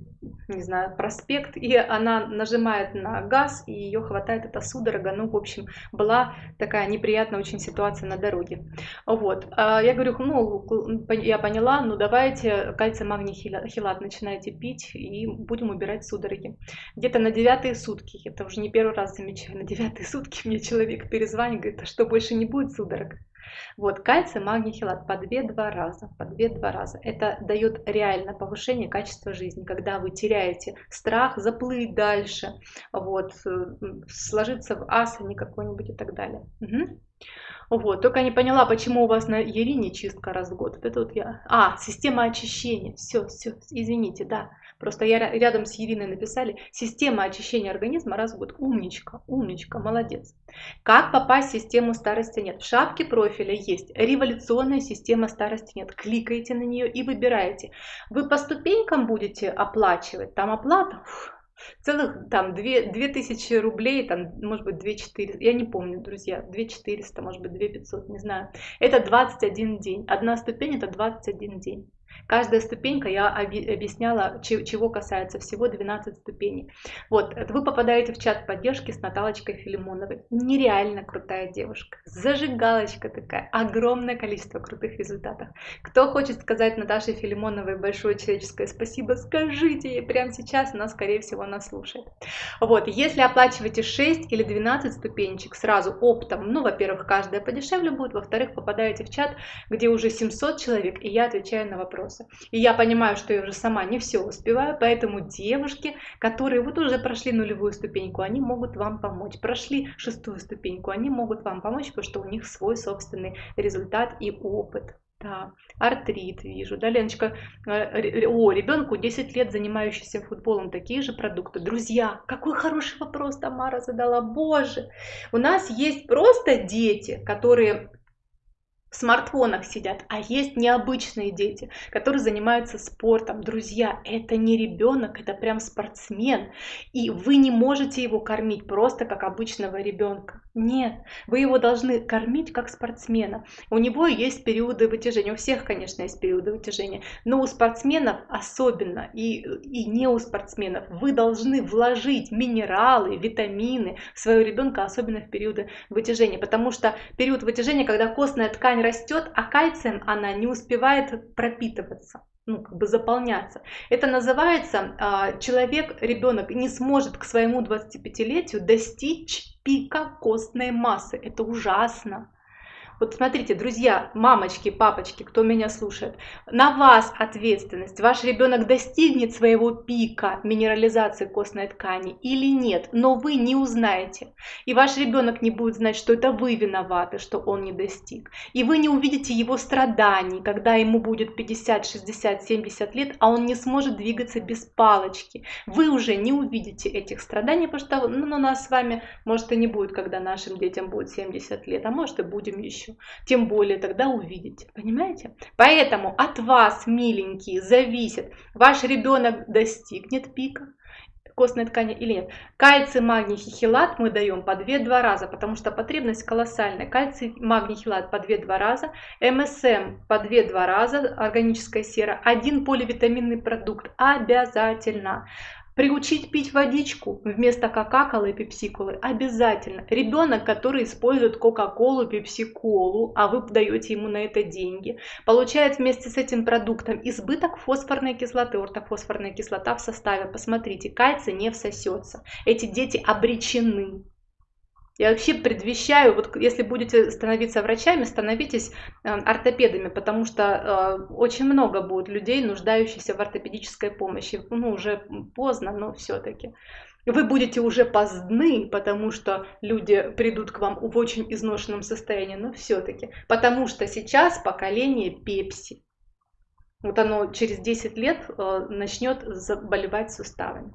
не знаю, проспект, и она нажимает на газ, и ее хватает эта судорога. Ну, в общем, была такая неприятная очень ситуация на дороге. Вот. А я говорю, ну, я поняла, ну, давайте кальций, магний, хилат начинайте пить, и будем убирать судороги. Где-то на девятые сутки, это уже не первый раз замечаю, на девятые сутки мне человек перезванивает, говорит, что, больше не будет судорог? Вот, кальций, магний, хилат по 2-2 раза, по 2-2 раза. Это дает реально повышение качества жизни, когда вы теряете страх заплыть дальше, вот, сложиться в асане какой-нибудь и так далее. Угу. Вот, только не поняла, почему у вас на Ерине чистка раз в год. Вот это вот я... А, система очищения. Все, все, извините, да. Просто я рядом с Ириной написали «Система очищения организма раз в год». Умничка, умничка, молодец. Как попасть в систему старости нет? В шапке профиля есть революционная система старости нет. Кликаете на нее и выбираете. Вы по ступенькам будете оплачивать, там оплата, целых там 2, 2000 рублей, там, может быть, 2400, я не помню, друзья, 2400, может быть, 2500, не знаю. Это 21 день. Одна ступень это 21 день. Каждая ступенька, я объясняла, чего касается, всего 12 ступеней. Вот, вы попадаете в чат поддержки с Наталочкой Филимоновой. Нереально крутая девушка, зажигалочка такая, огромное количество крутых результатов. Кто хочет сказать Наташе Филимоновой большое человеческое спасибо, скажите ей прямо сейчас, она, скорее всего, нас слушает. Вот, если оплачиваете 6 или 12 ступенечек сразу оптом, ну, во-первых, каждая подешевле будет, во-вторых, попадаете в чат, где уже 700 человек, и я отвечаю на вопросы вопросы. И я понимаю, что я уже сама не все успеваю, поэтому девушки, которые вот уже прошли нулевую ступеньку, они могут вам помочь. Прошли шестую ступеньку, они могут вам помочь, потому что у них свой собственный результат и опыт. Да, артрит вижу. Да, Леночка, э, о, ребенку 10 лет, занимающийся футболом, такие же продукты. Друзья, какой хороший вопрос Тамара задала. Боже, у нас есть просто дети, которые в смартфонах сидят, а есть необычные дети, которые занимаются спортом. Друзья, это не ребенок, это прям спортсмен. И вы не можете его кормить просто как обычного ребенка. Нет, вы его должны кормить как спортсмена. У него есть периоды вытяжения. У всех, конечно, есть периоды вытяжения. Но у спортсменов особенно, и, и не у спортсменов, вы должны вложить минералы, витамины в своего ребенка, особенно в периоды вытяжения. Потому что период вытяжения, когда костная ткань растет, а кальцием она не успевает пропитываться ну, как бы заполняться. Это называется, а, человек, ребенок не сможет к своему 25-летию достичь пика костной массы. Это ужасно. Вот смотрите, друзья, мамочки, папочки, кто меня слушает, на вас ответственность. Ваш ребенок достигнет своего пика минерализации костной ткани или нет, но вы не узнаете. И ваш ребенок не будет знать, что это вы виноваты, что он не достиг. И вы не увидите его страданий, когда ему будет 50, 60, 70 лет, а он не сможет двигаться без палочки. Вы уже не увидите этих страданий, потому что ну, нас с вами, может, и не будет, когда нашим детям будет 70 лет, а может и будем еще. Тем более тогда увидите, понимаете? Поэтому от вас, миленькие, зависит, ваш ребенок достигнет пика, костной ткани или нет. Кальций, магний, хихилат мы даем по 2-2 раза, потому что потребность колоссальная. Кальций, магний, хилат по 2-2 раза, МСМ по 2-2 раза, органическая сера, один поливитаминный продукт обязательно. Приучить пить водичку вместо кока-колы и пепсиколы обязательно. Ребенок, который использует кока-колу, пепси-колу, а вы даете ему на это деньги, получает вместе с этим продуктом избыток фосфорной кислоты, ортофосфорная кислота в составе. Посмотрите, кальций не всосется. Эти дети обречены. Я вообще предвещаю, вот если будете становиться врачами, становитесь э, ортопедами, потому что э, очень много будет людей, нуждающихся в ортопедической помощи. Ну, уже поздно, но все-таки. Вы будете уже поздны, потому что люди придут к вам в очень изношенном состоянии, но все-таки. Потому что сейчас поколение пепси. Вот оно через 10 лет э, начнет заболевать суставами.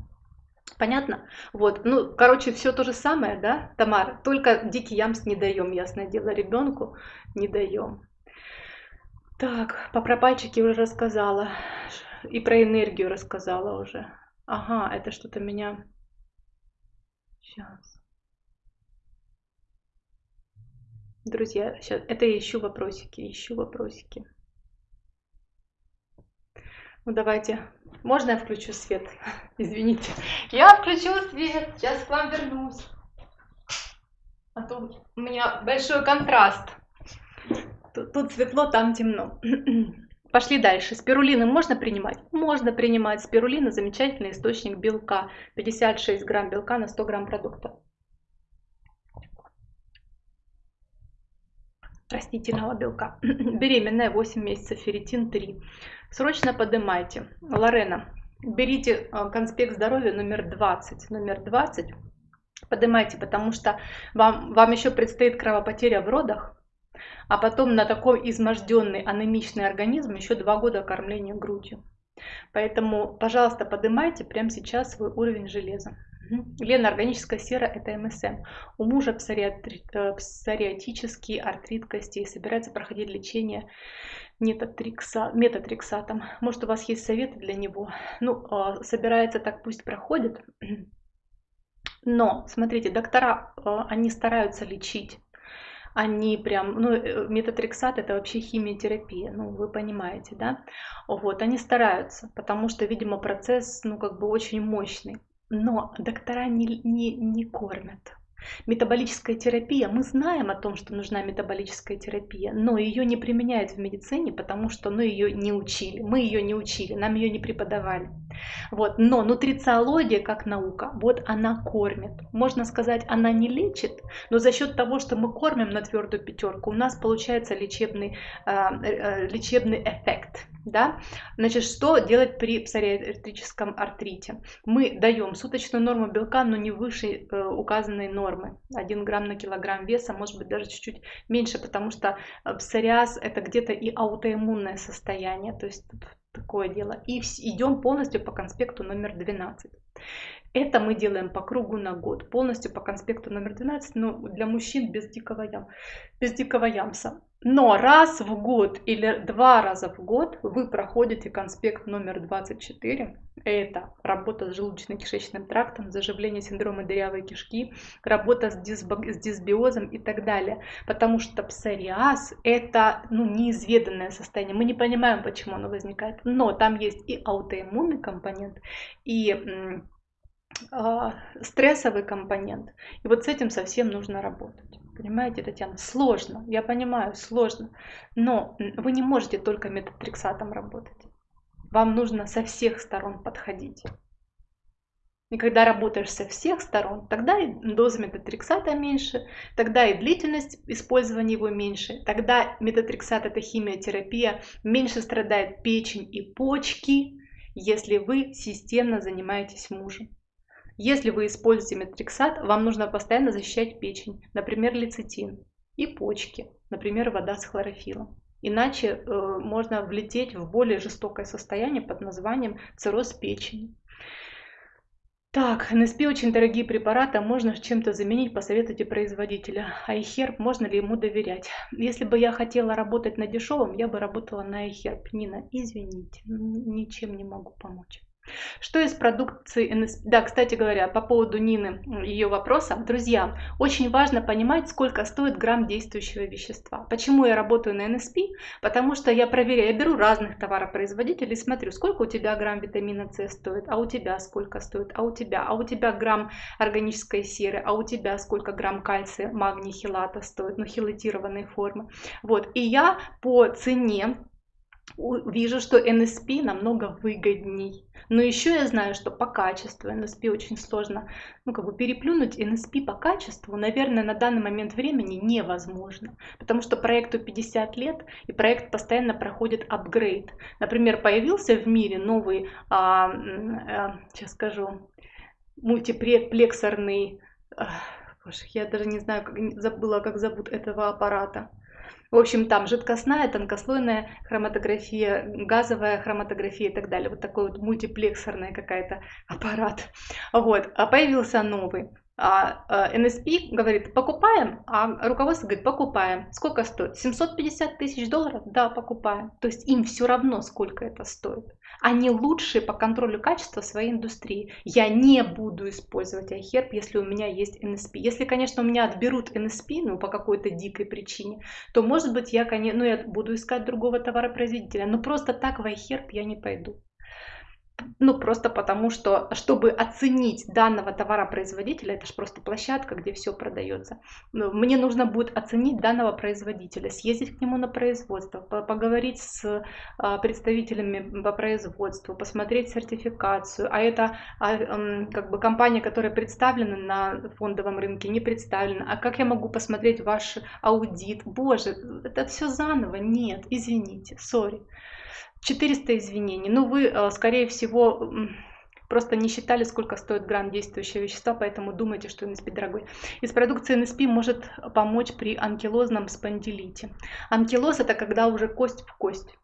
Понятно? Вот, ну, короче, все то же самое, да, Тамара? Только дикий ямс не даем, ясное дело, ребенку не даем. Так, по пропальчике уже рассказала. И про энергию рассказала уже. Ага, это что-то меня... Сейчас. Друзья, сейчас, это я ищу вопросики, ищу вопросики. Ну давайте. Можно я включу свет? Извините. Я включу свет. Сейчас к вам вернусь. А то у меня большой контраст. Тут, тут светло, там темно. Пошли дальше. Спирулины можно принимать? Можно принимать. Спирулина замечательный источник белка. 56 грамм белка на 100 грамм продукта. растительного белка. Беременная 8 месяцев, ферритин 3. Срочно поднимайте. Лорена, берите э, конспект здоровья номер 20. Номер 20 поднимайте, потому что вам, вам еще предстоит кровопотеря в родах, а потом на такой изможденный анемичный организм еще два года кормления грудью. Поэтому, пожалуйста, поднимайте прямо сейчас свой уровень железа. Лена, органическая сера – это МСМ. У мужа псориатри... Э, псориатический артрит костей. Собирается проходить лечение метатрикса... метатриксатом. Может, у вас есть советы для него? Ну, а, собирается так, пусть проходит. Но, смотрите, доктора, а, они стараются лечить они прям, ну, э, метатрексат это вообще химиотерапия, ну, вы понимаете, да, вот, они стараются, потому что, видимо, процесс, ну, как бы очень мощный но доктора не, не, не кормят. Метаболическая терапия, мы знаем о том, что нужна метаболическая терапия, но ее не применяют в медицине, потому что ну, ее не учили, мы ее не учили, нам ее не преподавали. Вот. Но нутрициология как наука, вот она кормит. Можно сказать, она не лечит, но за счет того, что мы кормим на твердую пятерку, у нас получается лечебный, э, э, лечебный эффект. Да? Значит, что делать при псориатрическом артрите? Мы даем суточную норму белка, но не выше э, указанной нормы. 1 грамм на килограмм веса, может быть даже чуть-чуть меньше, потому что э, псориаз это где-то и аутоиммунное состояние, то есть такое дело. И идем полностью по конспекту номер 12. Это мы делаем по кругу на год, полностью по конспекту номер 12, но для мужчин без дикого, ям, без дикого ямса. Но раз в год или два раза в год вы проходите конспект номер 24. Это работа с желудочно-кишечным трактом, заживление синдрома дырявой кишки, работа с, дисбо, с дисбиозом и так далее. Потому что псориаз это ну, неизведанное состояние. Мы не понимаем, почему оно возникает. Но там есть и аутоиммунный компонент, и э, стрессовый компонент. И вот с этим совсем нужно работать. Понимаете, Татьяна, сложно, я понимаю, сложно, но вы не можете только метатрексатом работать. Вам нужно со всех сторон подходить. И когда работаешь со всех сторон, тогда и доза метатрексата меньше, тогда и длительность использования его меньше, тогда метатрексат это химиотерапия, меньше страдает печень и почки, если вы системно занимаетесь мужем. Если вы используете метатрексат, вам нужно постоянно защищать печень, например, лецитин, и почки, например, вода с хлорофилом. Иначе э, можно влететь в более жестокое состояние под названием цирроз печени. Так, НСП очень дорогие препараты, а можно чем-то заменить, посоветуйте производителя. А iHerb, можно ли ему доверять? Если бы я хотела работать на дешевом, я бы работала на iHerb. Нина, извините, ничем не могу помочь. Что из продукции НСП? Да, кстати говоря, по поводу Нины, ее вопроса. Друзья, очень важно понимать, сколько стоит грамм действующего вещества. Почему я работаю на НСП? Потому что я проверяю, я беру разных товаропроизводителей, смотрю, сколько у тебя грамм витамина С стоит, а у тебя сколько стоит, а у тебя, а у тебя грамм органической серы, а у тебя сколько грамм кальция, магний, хилата стоит, ну хилатированной формы. Вот, и я по цене вижу, что NSP намного выгодней. Но еще я знаю, что по качеству NSP очень сложно, ну, как бы переплюнуть NSP по качеству, наверное, на данный момент времени невозможно, потому что проекту 50 лет, и проект постоянно проходит апгрейд. Например, появился в мире новый, а, а, сейчас скажу, мультиплексорный, а, боже, я даже не знаю, как, забыла, как зовут этого аппарата, в общем, там жидкостная, тонкослойная хроматография, газовая хроматография и так далее. Вот такой вот мультиплексорный какая-то аппарат. Вот. А появился новый. А, а NSP говорит, покупаем, а руководство говорит, покупаем. Сколько стоит? 750 тысяч долларов? Да, покупаем. То есть им все равно, сколько это стоит. Они лучшие по контролю качества своей индустрии. Я не буду использовать iHerb, если у меня есть NSP. Если, конечно, у меня отберут NSP, ну, по какой-то дикой причине, то, может быть, я, ну, я буду искать другого товаропроизводителя. Но просто так в iHerb я не пойду ну, просто потому что, чтобы оценить данного товаропроизводителя, это же просто площадка, где все продается, ну, мне нужно будет оценить данного производителя, съездить к нему на производство, поговорить с а, представителями по производству, посмотреть сертификацию, а это а, как бы компания, которая представлена на фондовом рынке, не представлена, а как я могу посмотреть ваш аудит, боже, это все заново, нет, извините, сори. 400 извинений. Ну, вы, э, скорее всего, просто не считали, сколько стоит грамм действующего вещества, поэтому думаете, что НСП дорогой. Из продукции НСП может помочь при анкилозном спондилите. Анкилоз это когда уже кость в кость.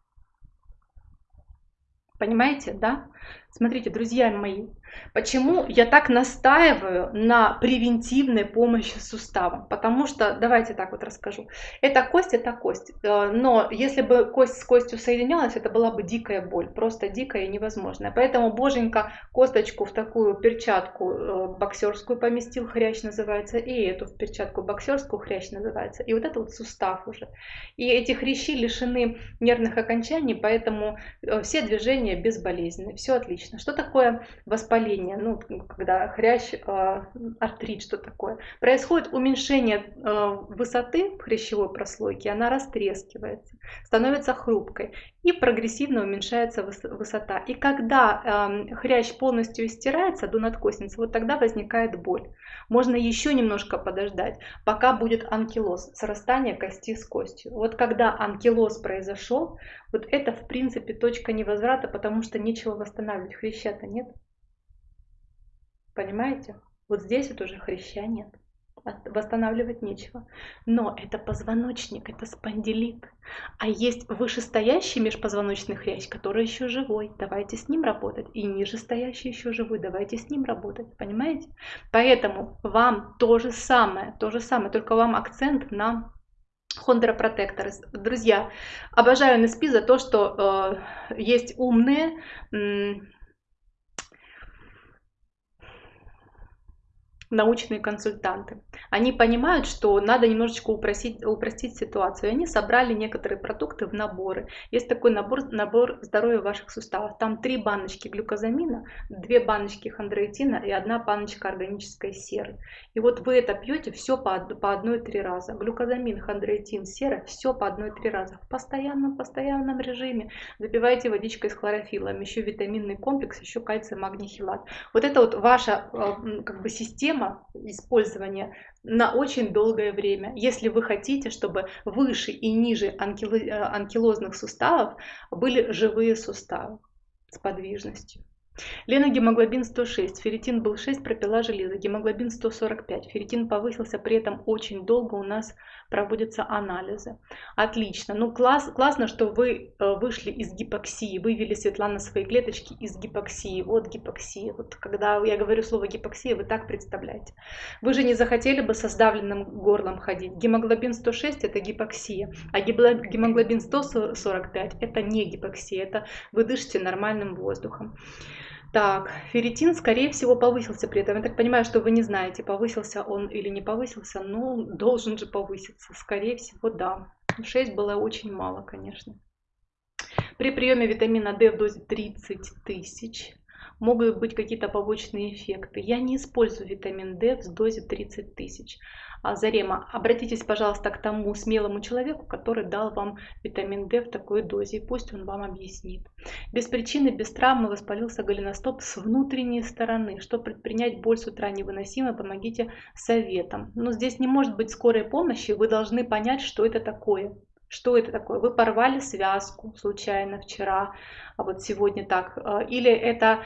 Понимаете, да? Смотрите, друзья мои, почему я так настаиваю на превентивной помощи суставам? Потому что, давайте так вот расскажу. Это кость, это кость. Э, но если бы кость с костью соединялась, это была бы дикая боль. Просто дикая и невозможная. Поэтому боженька косточку в такую перчатку э, боксерскую поместил, хрящ называется, и эту в перчатку боксерскую, хрящ называется. И вот это вот сустав уже. И эти хрящи лишены нервных окончаний, поэтому э, все движения безболезненны. Все отлично отлично. Что такое воспаление? Ну, когда хрящ, э, артрит, что такое? Происходит уменьшение э, высоты хрящевой прослойки, она растрескивается, становится хрупкой и прогрессивно уменьшается высота. И когда э, хрящ полностью истирается до надкосницы, вот тогда возникает боль. Можно еще немножко подождать, пока будет анкилоз, срастание кости с костью. Вот когда анкилоз произошел, вот это в принципе точка невозврата, потому что нечего восстанавливать, хряща-то нет. Понимаете? Вот здесь вот уже хряща нет восстанавливать нечего. Но это позвоночник, это спондилит. А есть вышестоящий межпозвоночный хрящ, который еще живой. Давайте с ним работать. И нижестоящий еще живой. Давайте с ним работать. Понимаете? Поэтому вам то же самое, то же самое, только вам акцент на Хондра Протектор. Друзья, обожаю NSP за то, что э, есть умные, научные консультанты. Они понимают, что надо немножечко упростить, упростить ситуацию. Они собрали некоторые продукты в наборы. Есть такой набор, набор здоровья ваших суставов. Там три баночки глюкозамина, две баночки хондроитина и одна баночка органической серы. И вот вы это пьете все по, по одной-три раза. Глюкозамин, хондроитин, сера, все по одной-три раза. В постоянном, постоянном режиме. Запивайте водичкой с хлорофилом, еще витаминный комплекс, еще кальций, магний, хилат. Вот это вот ваша э, как бы система использования на очень долгое время. Если вы хотите, чтобы выше и ниже э, анкилозных суставов были живые суставы с подвижностью. Лена гемоглобин 106, ферритин был 6, пропила железо, гемоглобин 145, ферритин повысился, при этом очень долго у нас проводятся анализы. Отлично, ну класс, классно, что вы э, вышли из гипоксии, вывели, Светлана, свои клеточки из гипоксии, вот гипоксия, вот когда я говорю слово гипоксия, вы так представляете. Вы же не захотели бы со сдавленным горлом ходить, гемоглобин 106 это гипоксия, а гемоглобин 145 это не гипоксия, это вы дышите нормальным воздухом. Так, ферритин, скорее всего, повысился при этом. Я так понимаю, что вы не знаете, повысился он или не повысился, но должен же повыситься. Скорее всего, да. 6 было очень мало, конечно. При приеме витамина D в дозе 30 тысяч могут быть какие-то побочные эффекты. Я не использую витамин D в дозе 30 тысяч. А, Зарема, обратитесь, пожалуйста, к тому смелому человеку, который дал вам витамин D в такой дозе, и пусть он вам объяснит. Без причины, без травмы воспалился голеностоп с внутренней стороны. Что предпринять, боль с утра невыносимая, помогите советом. Но здесь не может быть скорой помощи, вы должны понять, что это такое. Что это такое? Вы порвали связку случайно вчера, а вот сегодня так. А, или это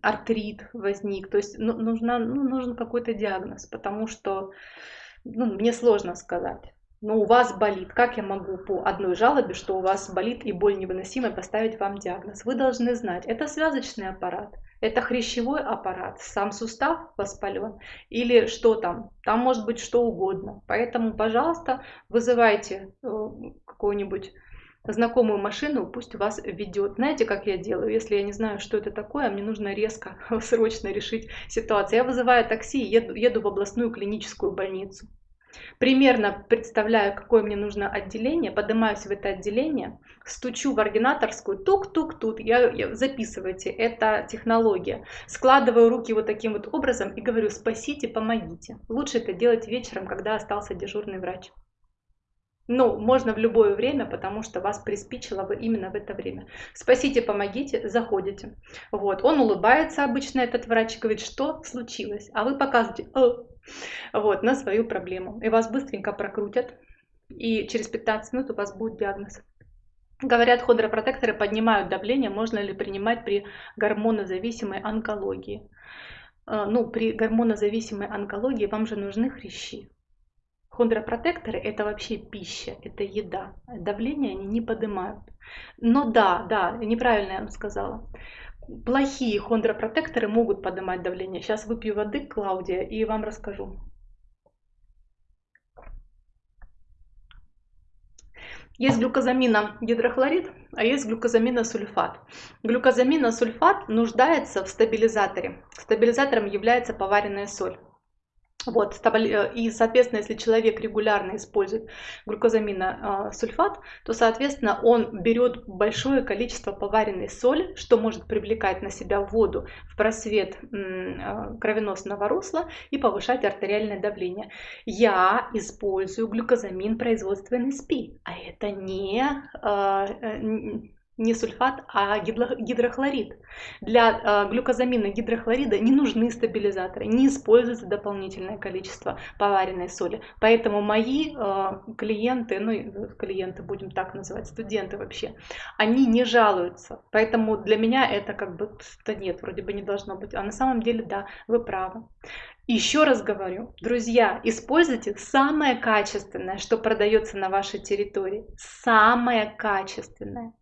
артрит возник. То есть ну, нужна, ну, нужен какой-то диагноз, потому что ну, мне сложно сказать. Но у вас болит. Как я могу по одной жалобе, что у вас болит и боль невыносимая, поставить вам диагноз? Вы должны знать, это связочный аппарат, это хрящевой аппарат, сам сустав воспален или что там. Там может быть что угодно. Поэтому, пожалуйста, вызывайте э, какую-нибудь знакомую машину, пусть вас ведет. Знаете, как я делаю? Если я не знаю, что это такое, мне нужно резко, срочно решить ситуацию. Я вызываю такси и еду, еду в областную клиническую больницу. Примерно представляю, какое мне нужно отделение, поднимаюсь в это отделение, стучу в ординаторскую, тук-тук-тут, я, я, записывайте, это технология. Складываю руки вот таким вот образом и говорю, спасите, помогите. Лучше это делать вечером, когда остался дежурный врач. Ну, можно в любое время, потому что вас приспичило вы именно в это время. Спасите, помогите, заходите. Вот, он улыбается обычно, этот врач, говорит, что случилось? А вы показываете, О! Вот, на свою проблему. И вас быстренько прокрутят, и через 15 минут у вас будет диагноз. Говорят, хондропротекторы поднимают давление, можно ли принимать при гормонозависимой онкологии. Э, ну, при гормонозависимой онкологии вам же нужны хрящи. Хондропротекторы это вообще пища, это еда. Давление они не поднимают. Но да, да, неправильно я вам сказала. Плохие хондропротекторы могут поднимать давление. Сейчас выпью воды, Клаудия, и вам расскажу. Есть глюкозамина гидрохлорид, а есть глюкозаминосульфат. Глюкозаминосульфат нуждается в стабилизаторе. Стабилизатором является поваренная соль. Вот, э, и, соответственно, если человек регулярно использует глюкозаминосульфат, то, соответственно, он берет большое количество поваренной соли, что может привлекать на себя воду в просвет э, кровеносного русла и повышать артериальное давление. Я использую глюкозамин производства НСП, а это не э, не сульфат, а гидрохлорид. Для э, глюкозамина гидрохлорида не нужны стабилизаторы, не используется дополнительное количество поваренной соли. Поэтому мои э, клиенты, ну клиенты будем так называть, студенты вообще, они не жалуются. Поэтому для меня это как бы, да нет, вроде бы не должно быть. А на самом деле, да, вы правы. Еще раз говорю, друзья, используйте самое качественное, что продается на вашей территории. Самое качественное.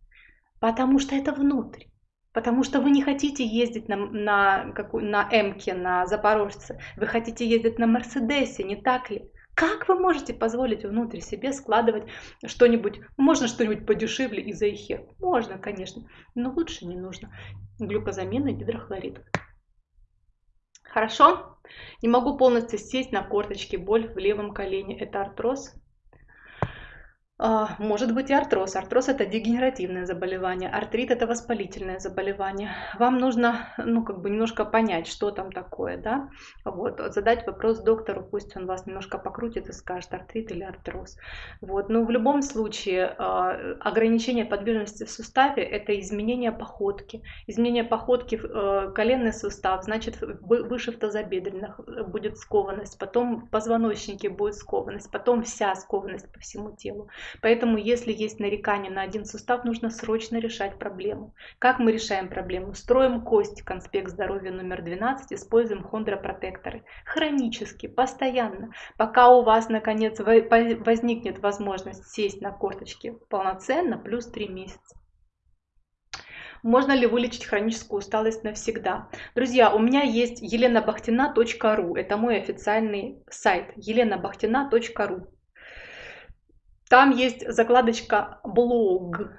Потому что это внутрь. Потому что вы не хотите ездить на, на, какую, на Эмке, на Запорожце. Вы хотите ездить на Мерседесе, не так ли? Как вы можете позволить внутрь себе складывать что-нибудь, можно что-нибудь подешевле из эйхер? Можно, конечно, но лучше не нужно. Глюкозамин и гидрохлорид. Хорошо? Не могу полностью сесть на корточки, боль в левом колене. Это артроз? А, может быть и артроз. Артроз это дегенеративное заболевание, артрит это воспалительное заболевание. Вам нужно, ну, как бы немножко понять, что там такое, да, вот, задать вопрос доктору, пусть он вас немножко покрутит и скажет, артрит или артроз. Вот, но в любом случае а, ограничение подвижности в суставе это изменение походки. Изменение походки в э, коленный сустав, значит, выше в тазобедренных будет скованность, потом в позвоночнике будет скованность, потом вся скованность по всему телу. Поэтому, если есть нарекание на один сустав, нужно срочно решать проблему. Как мы решаем проблему? Строим кость, конспект здоровья номер 12, используем хондропротекторы. Хронически, постоянно, пока у вас, наконец, возникнет возможность сесть на корточки полноценно, плюс 3 месяца. Можно ли вылечить хроническую усталость навсегда? Друзья, у меня есть еленабахтина.ру. Это мой официальный сайт еленабахтина.ру. Там есть закладочка блог.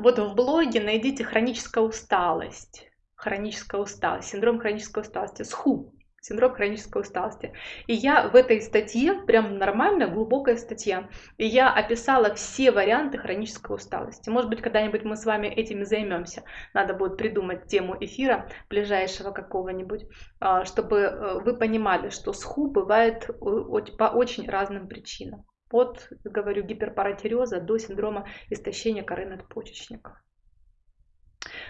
Вот в блоге найдите хроническая усталость. Хроническая усталость, синдром хронической усталости, СХУ, синдром хронической усталости. И я в этой статье, прям нормальная, глубокая статья, и я описала все варианты хронической усталости. Может быть, когда-нибудь мы с вами этими займемся. Надо будет придумать тему эфира ближайшего какого-нибудь, а, чтобы э, вы понимали, что СХУ бывает э, по очень разным причинам от, говорю, гиперпаратиреоза до синдрома истощения коры надпочечника.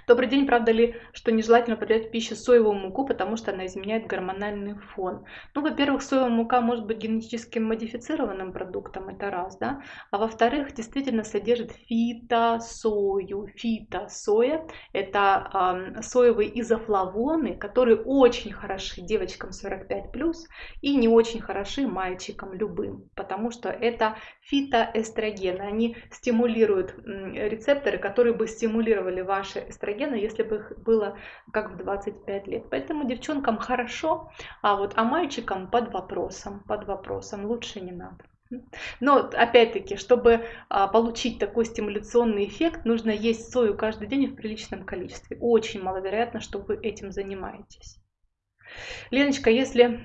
Добрый день, правда ли, что нежелательно употреблять в пищу соевую муку, потому что она изменяет гормональный фон? Ну, во-первых, соевая мука может быть генетически модифицированным продуктом, это раз, да, а во-вторых, действительно содержит фитосою. Фитосоя – это э, соевые изофлавоны, которые очень хороши девочкам 45+, и не очень хороши мальчикам любым, потому что это фитоэстрогены, они стимулируют рецепторы, которые бы стимулировали ваши эстрогена, если бы их было как в 25 лет. Поэтому девчонкам хорошо, а вот а мальчикам под вопросом, под вопросом лучше не надо. Но опять-таки, чтобы а, получить такой стимуляционный эффект, нужно есть сою каждый день в приличном количестве. Очень маловероятно, что вы этим занимаетесь. Леночка, если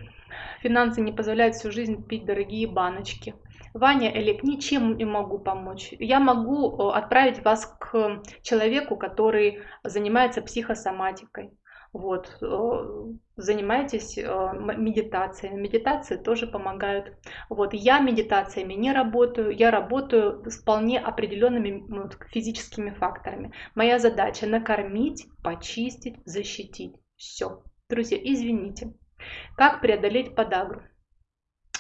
финансы не позволяют всю жизнь пить дорогие баночки, Ваня Элик, ничем не могу помочь. Я могу э, отправить вас к человеку, который занимается психосоматикой. Вот, э, занимайтесь э, медитацией. Медитации тоже помогают. Вот, я медитациями не работаю, я работаю с вполне определенными физическими факторами. Моя задача накормить, почистить, защитить. Все. Друзья, извините. Как преодолеть подагру?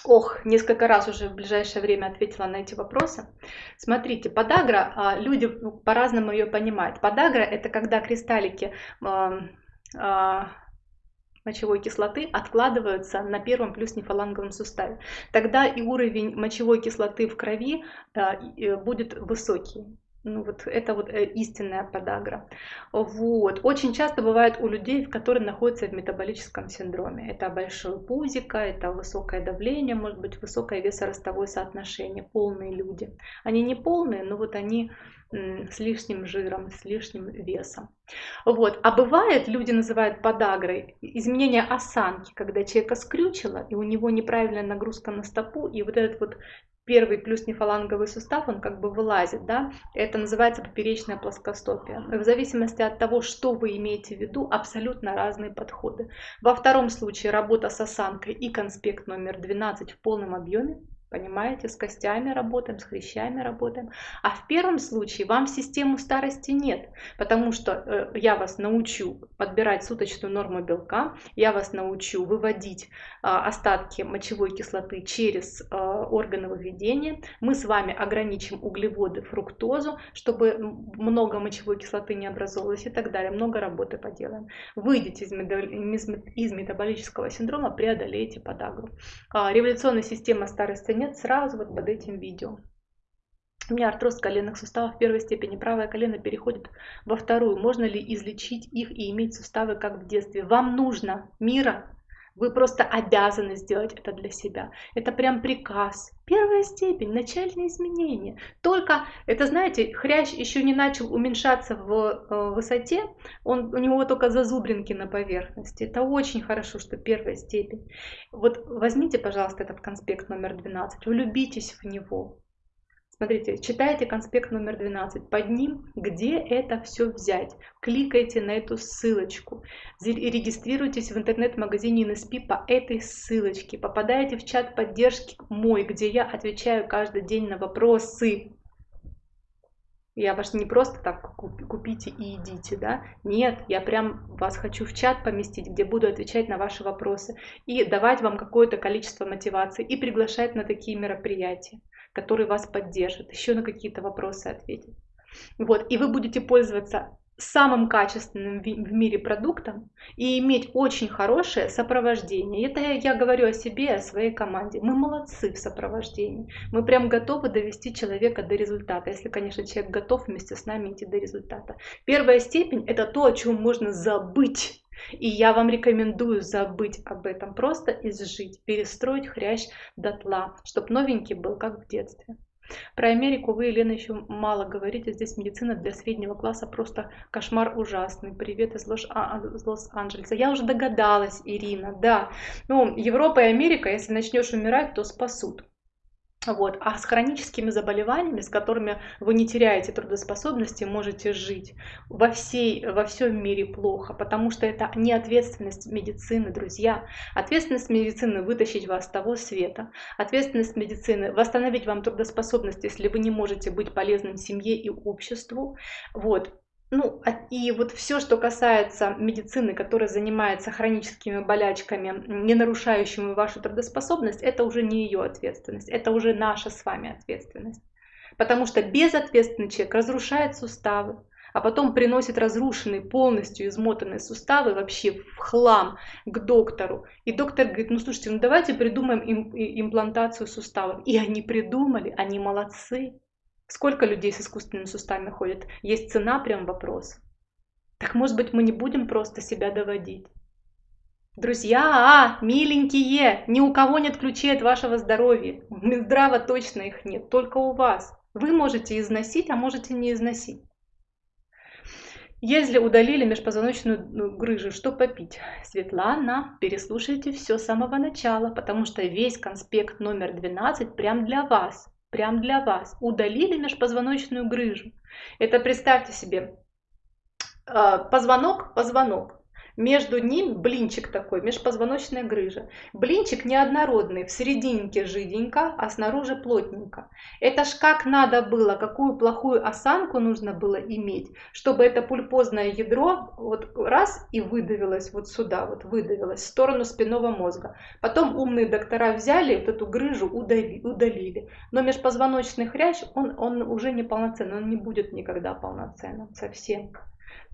Ох, несколько раз уже в ближайшее время ответила на эти вопросы. Смотрите, подагра, а, люди по-разному ее понимают. Подагра это когда кристаллики а, а, мочевой кислоты откладываются на первом плюс нефаланговом суставе. Тогда и уровень мочевой кислоты в крови будет высокий. Ну, вот это вот э, истинная подагра. Вот. Очень часто бывает у людей, которые находятся в метаболическом синдроме. Это большое пузико, это высокое давление, может быть, высокое весоростовое соотношение, полные люди. Они не полные, но вот они с лишним жиром, с лишним весом. Вот. А бывает, люди называют подагрой, изменение осанки, когда человека скрючило, и у него неправильная нагрузка на стопу, и вот этот вот первый плюс нефаланговый сустав, он как бы вылазит, да, это называется поперечная плоскостопия. В зависимости от того, что вы имеете в виду, абсолютно разные подходы. Во втором случае работа с осанкой и конспект номер 12 в полном объеме, Понимаете, с костями работаем, с хрящами работаем. А в первом случае вам систему старости нет, потому что э, я вас научу подбирать суточную норму белка, я вас научу выводить э, остатки мочевой кислоты через э, органы выведения. Мы с вами ограничим углеводы, фруктозу, чтобы много мочевой кислоты не образовалось и так далее. Много работы поделаем. Выйдите из, метаболического синдрома, преодолейте подагру. Э, революционная система старости нет сразу вот под этим видео. У меня артроз коленных суставов первой степени. Правое колено переходит во вторую. Можно ли излечить их и иметь суставы, как в детстве? Вам нужно мира, Вы просто обязаны сделать это для себя. Это прям приказ. Первая степень, начальные изменения. Только, это знаете, хрящ еще не начал уменьшаться в э, высоте, он, у него только зазубринки на поверхности. Это очень хорошо, что первая степень. Вот возьмите, пожалуйста, этот конспект номер 12, влюбитесь в него. Смотрите, читайте конспект номер 12. Под ним, где это все взять. Кликайте на эту ссылочку. Регистрируйтесь в интернет-магазине NSP по этой ссылочке. Попадаете в чат поддержки мой, где я отвечаю каждый день на вопросы. Я вас не просто так купите и идите, да? Нет, я прям вас хочу в чат поместить, где буду отвечать на ваши вопросы и давать вам какое-то количество мотивации и приглашать на такие мероприятия который вас поддержит, еще на какие-то вопросы ответит. Вот, и вы будете пользоваться самым качественным в мире продуктом и иметь очень хорошее сопровождение. Это я говорю о себе, о своей команде. Мы молодцы в сопровождении. Мы прям готовы довести человека до результата, если, конечно, человек готов вместе с нами идти до результата. Первая степень – это то, о чем можно забыть и я вам рекомендую забыть об этом, просто изжить, перестроить хрящ дотла, чтобы новенький был, как в детстве. Про Америку вы, Елена, еще мало говорите. Здесь медицина для среднего класса просто кошмар ужасный. Привет из а, Лос-Анджелеса. Я уже догадалась, Ирина, да. Ну, Европа и Америка, если начнешь умирать, то спасут. Вот. А с хроническими заболеваниями, с которыми вы не теряете трудоспособности, можете жить во, всей, во всем мире плохо, потому что это не ответственность медицины, друзья. Ответственность медицины вытащить вас с того света. Ответственность медицины восстановить вам трудоспособность, если вы не можете быть полезным семье и обществу. Вот. Ну, а, и вот все, что касается медицины, которая занимается хроническими болячками, не нарушающими вашу трудоспособность, это уже не ее ответственность, это уже наша с вами ответственность. Потому что безответственный человек разрушает суставы, а потом приносит разрушенные, полностью измотанные суставы вообще в хлам к доктору. И доктор говорит, ну слушайте, ну давайте придумаем им, имплантацию суставов. И они придумали, они молодцы. Сколько людей с искусственными суставами ходят? Есть цена, прям вопрос. Так может быть мы не будем просто себя доводить? Друзья, а, миленькие, ни у кого нет ключей от вашего здоровья. Здраво точно их нет, только у вас. Вы можете износить, а можете не износить. Если удалили межпозвоночную ну, грыжу, что попить? Светлана, переслушайте все с самого начала, потому что весь конспект номер 12 прям для вас прям для вас. Удалили межпозвоночную грыжу. Это представьте себе, а, позвонок, позвонок. Между ним блинчик такой, межпозвоночная грыжа. Блинчик неоднородный, в серединке жиденько, а снаружи плотненько. Это ж как надо было, какую плохую осанку нужно было иметь, чтобы это пульпозное ядро вот раз и выдавилось вот сюда, вот выдавилось в сторону спинного мозга. Потом умные доктора взяли вот эту грыжу, удали, удалили. Но межпозвоночный хрящ, он, он уже не полноценный, он не будет никогда полноценным совсем.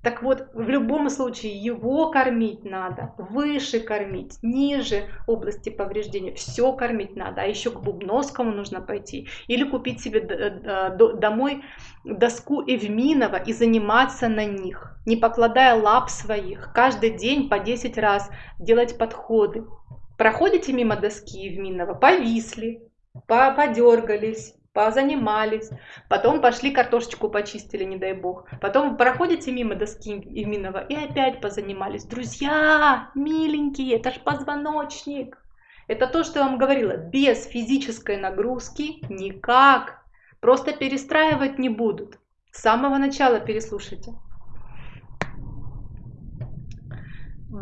Так вот, в любом случае его кормить надо, выше кормить, ниже области повреждения, все кормить надо. А еще к Бубновскому нужно пойти или купить себе домой доску Эвминова и заниматься на них, не покладая лап своих, каждый день по 10 раз делать подходы. Проходите мимо доски Евминова, повисли, подергались, позанимались, потом пошли картошечку почистили, не дай бог, потом проходите мимо доски Иминова и опять позанимались. Друзья, миленькие, это ж позвоночник. Это то, что я вам говорила, без физической нагрузки никак. Просто перестраивать не будут. С самого начала переслушайте.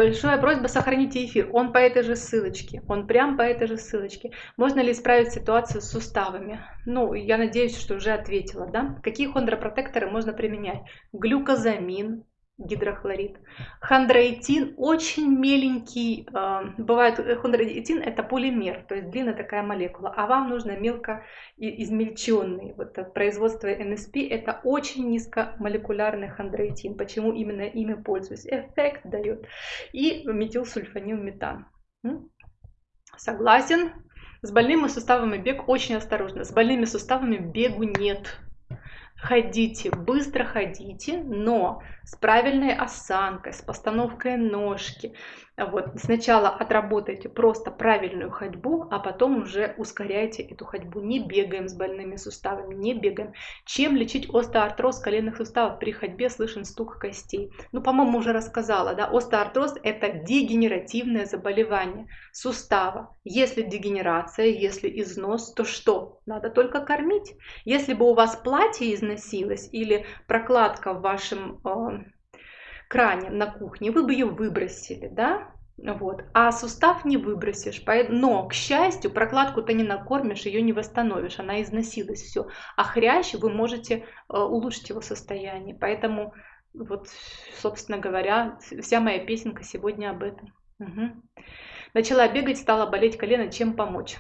Большая просьба сохраните эфир. Он по этой же ссылочке. Он прям по этой же ссылочке. Можно ли исправить ситуацию с суставами? Ну, я надеюсь, что уже ответила, да? Какие хондропротекторы можно применять? Глюкозамин, гидрохлорид. Хондроитин очень меленький, э, бывает э, хондроитин это полимер, то есть длинная такая молекула, а вам нужно мелко измельченный. Вот производство НСП это очень низкомолекулярный хондроитин. Почему именно ими пользуюсь? Эффект дает. И метилсульфанилметан. Согласен. С больными суставами бег очень осторожно. С больными суставами бегу нет ходите, быстро ходите, но с правильной осанкой, с постановкой ножки, Вот. Сначала отработайте просто правильную ходьбу, а потом уже ускоряйте эту ходьбу. Не бегаем с больными суставами, не бегаем. Чем лечить остеоартроз коленных суставов? При ходьбе слышен стук костей. Ну, по-моему, уже рассказала, да, остеоартроз – это дегенеративное заболевание сустава. Если дегенерация, если износ, то что? Надо только кормить. Если бы у вас платье износилось или прокладка в вашем э, кране на кухне, вы бы ее выбросили, да? Вот. А сустав не выбросишь. Но, к счастью, прокладку ты не накормишь, ее не восстановишь, она износилась, все. А хрящ вы можете э, улучшить его состояние. Поэтому, вот, собственно говоря, вся моя песенка сегодня об этом. Угу. Начала бегать, стала болеть колено, чем помочь?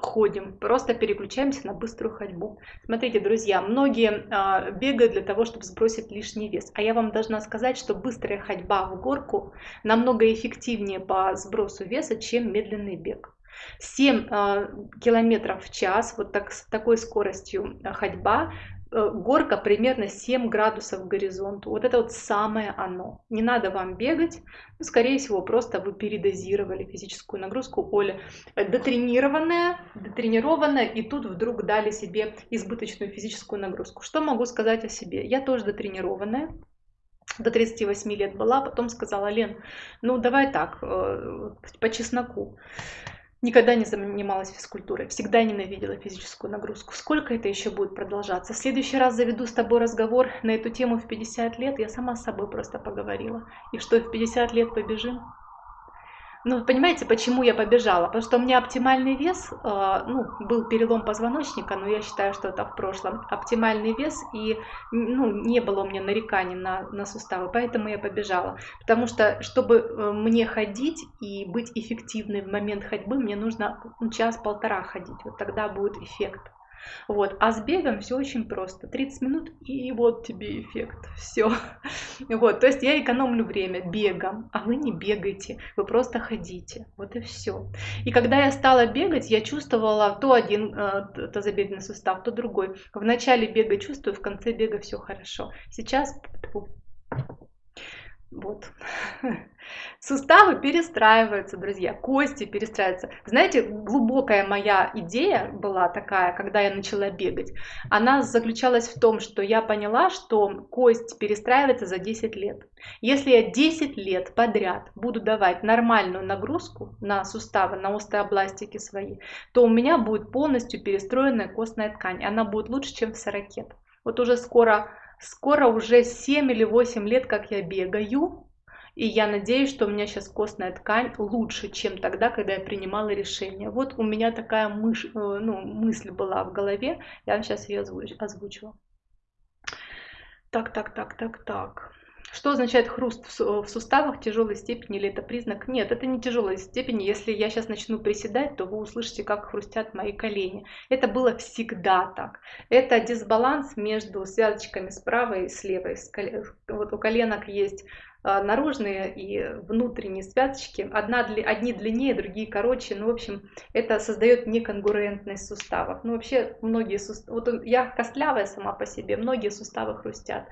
Ходим, просто переключаемся на быструю ходьбу. Смотрите, друзья, многие э, бегают для того, чтобы сбросить лишний вес. А я вам должна сказать, что быстрая ходьба в горку намного эффективнее по сбросу веса, чем медленный бег. 7 э, километров в час, вот так, с такой скоростью ходьба Э, горка примерно 7 градусов к горизонту. Вот это вот самое оно. Не надо вам бегать. Ну, скорее всего, просто вы передозировали физическую нагрузку. Оля э, дотренированная, дотренированная, и тут вдруг дали себе избыточную физическую нагрузку. Что могу сказать о себе? Я тоже дотренированная. До 38 лет была, потом сказала, Лен, ну давай так, э, по чесноку. Никогда не занималась физкультурой, всегда ненавидела физическую нагрузку. Сколько это еще будет продолжаться? В следующий раз заведу с тобой разговор на эту тему в 50 лет, я сама с собой просто поговорила. И что, в 50 лет побежим? Ну, понимаете, почему я побежала? Потому что у меня оптимальный вес, э, ну, был перелом позвоночника, но я считаю, что это в прошлом. Оптимальный вес, и, ну, не было у меня нареканий на, на суставы, поэтому я побежала. Потому что, чтобы э, мне ходить и быть эффективной в момент ходьбы, мне нужно ну, час-полтора ходить, вот тогда будет эффект. Вот. А с бегом все очень просто. 30 минут и вот тебе эффект. Все. Вот. То есть я экономлю время бегом, а вы не бегаете, вы просто ходите. Вот и все. И когда я стала бегать, я чувствовала то один э, тазобедренный сустав, то другой. В начале бега чувствую, в конце бега все хорошо. Сейчас вот. Суставы перестраиваются, друзья, кости перестраиваются. Знаете, глубокая моя идея была такая, когда я начала бегать. Она заключалась в том, что я поняла, что кость перестраивается за 10 лет. Если я 10 лет подряд буду давать нормальную нагрузку на суставы, на остеобластики свои, то у меня будет полностью перестроенная костная ткань. Она будет лучше, чем в 40. Вот уже скоро Скоро уже 7 или 8 лет, как я бегаю, и я надеюсь, что у меня сейчас костная ткань лучше, чем тогда, когда я принимала решение. Вот у меня такая мыш, э, ну, мысль была в голове, я сейчас ее озвучила. Так, так, так, так, так. Что означает хруст в суставах тяжелой степени или это признак? Нет, это не тяжелой степени. Если я сейчас начну приседать, то вы услышите, как хрустят мои колени. Это было всегда так. Это дисбаланс между связочками справа и слева. Вот у коленок есть наружные и внутренние связочки. Одна, одни длиннее, другие короче. Ну, в общем, это создает неконгруентность суставов. Ну, вообще, многие суставы... Вот я костлявая сама по себе, многие суставы хрустят.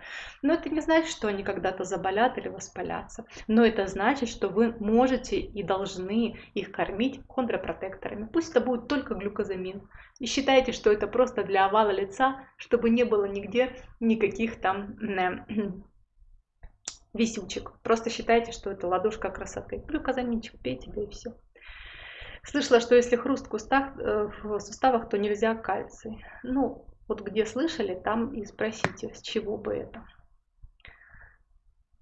Но это не значит, что они когда-то заболят или воспалятся. Но это значит, что вы можете и должны их кормить хондропротекторами. Пусть это будет только глюкозамин. И считайте, что это просто для овала лица, чтобы не было нигде никаких там висючек. Просто считайте, что это ладошка красоты. Глюкозаминчик пейте, да и все. Слышала, что если хруст в, кустах, э, в суставах, то нельзя кальций. Ну, вот где слышали, там и спросите, с чего бы это.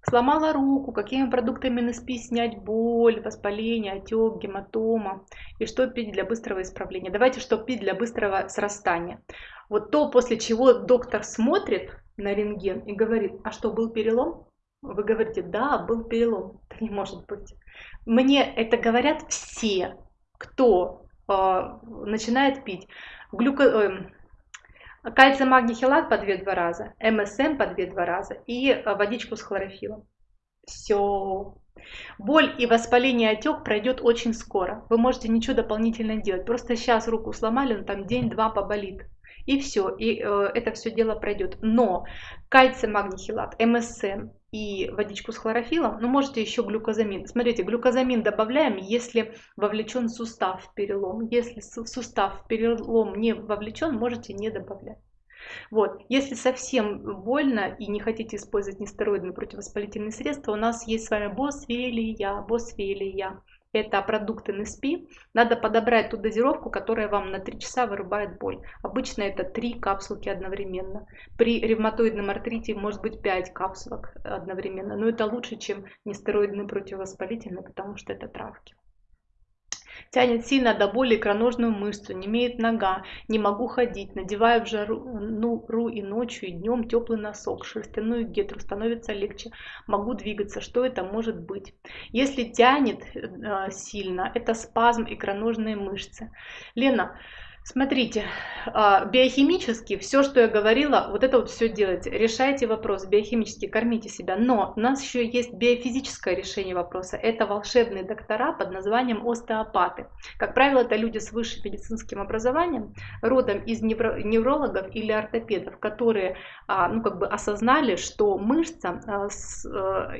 Сломала руку, какими продуктами НСП снять боль, воспаление, отек, гематома. И что пить для быстрого исправления. Давайте, что пить для быстрого срастания. Вот то, после чего доктор смотрит на рентген и говорит, а что, был перелом? Вы говорите, да, был перелом. Это не может быть. Мне это говорят все, кто э, начинает пить. Глюко... Э, кальций, магний, хелат по 2-2 раза, МСМ по 2-2 раза и э, водичку с хлорофилом. Все. Боль и воспаление отек пройдет очень скоро. Вы можете ничего дополнительно делать. Просто сейчас руку сломали, но там день-два поболит и все, и э, это все дело пройдет. Но кальций, магний, хелат, МСМ и водичку с хлорофилом, но можете еще глюкозамин. Смотрите, глюкозамин добавляем, если вовлечен сустав в перелом. Если сустав в перелом не вовлечен, можете не добавлять. Вот. Если совсем больно и не хотите использовать нестероидные противовоспалительные средства, у нас есть с вами босвелия, босвелия это продукты НСП, надо подобрать ту дозировку, которая вам на 3 часа вырубает боль. Обычно это 3 капсулки одновременно. При ревматоидном артрите может быть 5 капсулок одновременно, но это лучше, чем нестероидные противовоспалительные, потому что это травки. Тянет сильно до боли икроножную мышцу, не имеет нога, не могу ходить, надеваю в жару ну, ру и ночью, и днем теплый носок, шерстяную гетру, становится легче, могу двигаться. Что это может быть? Если тянет э, сильно, это спазм икроножной мышцы. Лена, Смотрите, а, биохимически все, что я говорила, вот это вот все делайте. Решайте вопрос биохимически, кормите себя. Но у нас еще есть биофизическое решение вопроса. Это волшебные доктора под названием остеопаты. Как правило, это люди с высшим медицинским образованием, родом из неврологов или ортопедов, которые а, ну, как бы осознали, что мышца а,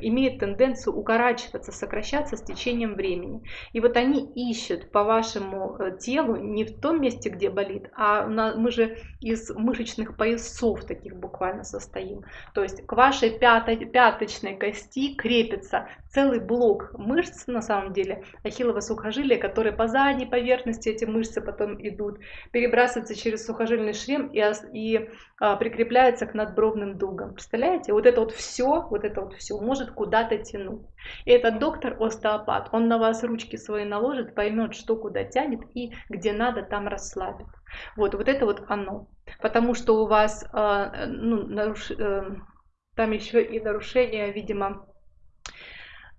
имеет тенденцию укорачиваться, сокращаться с течением времени. И вот они ищут по вашему э, телу не в том месте, где болит, а мы же из мышечных поясов таких буквально состоим. То есть к вашей пятой, пяточной кости крепится целый блок мышц, на самом деле, ахиллово сухожилия, которые по задней поверхности эти мышцы потом идут, перебрасываются через сухожильный шлем и, и а, прикрепляются к надбровным дугам. Представляете? Вот это вот все, вот это вот все может куда-то тянуть. И этот доктор остеопат, он на вас ручки свои наложит, поймет, что куда тянет и где надо, там расслабит. Вот, вот это вот оно. Потому что у вас э, ну, наруш... э, там еще и нарушение, видимо,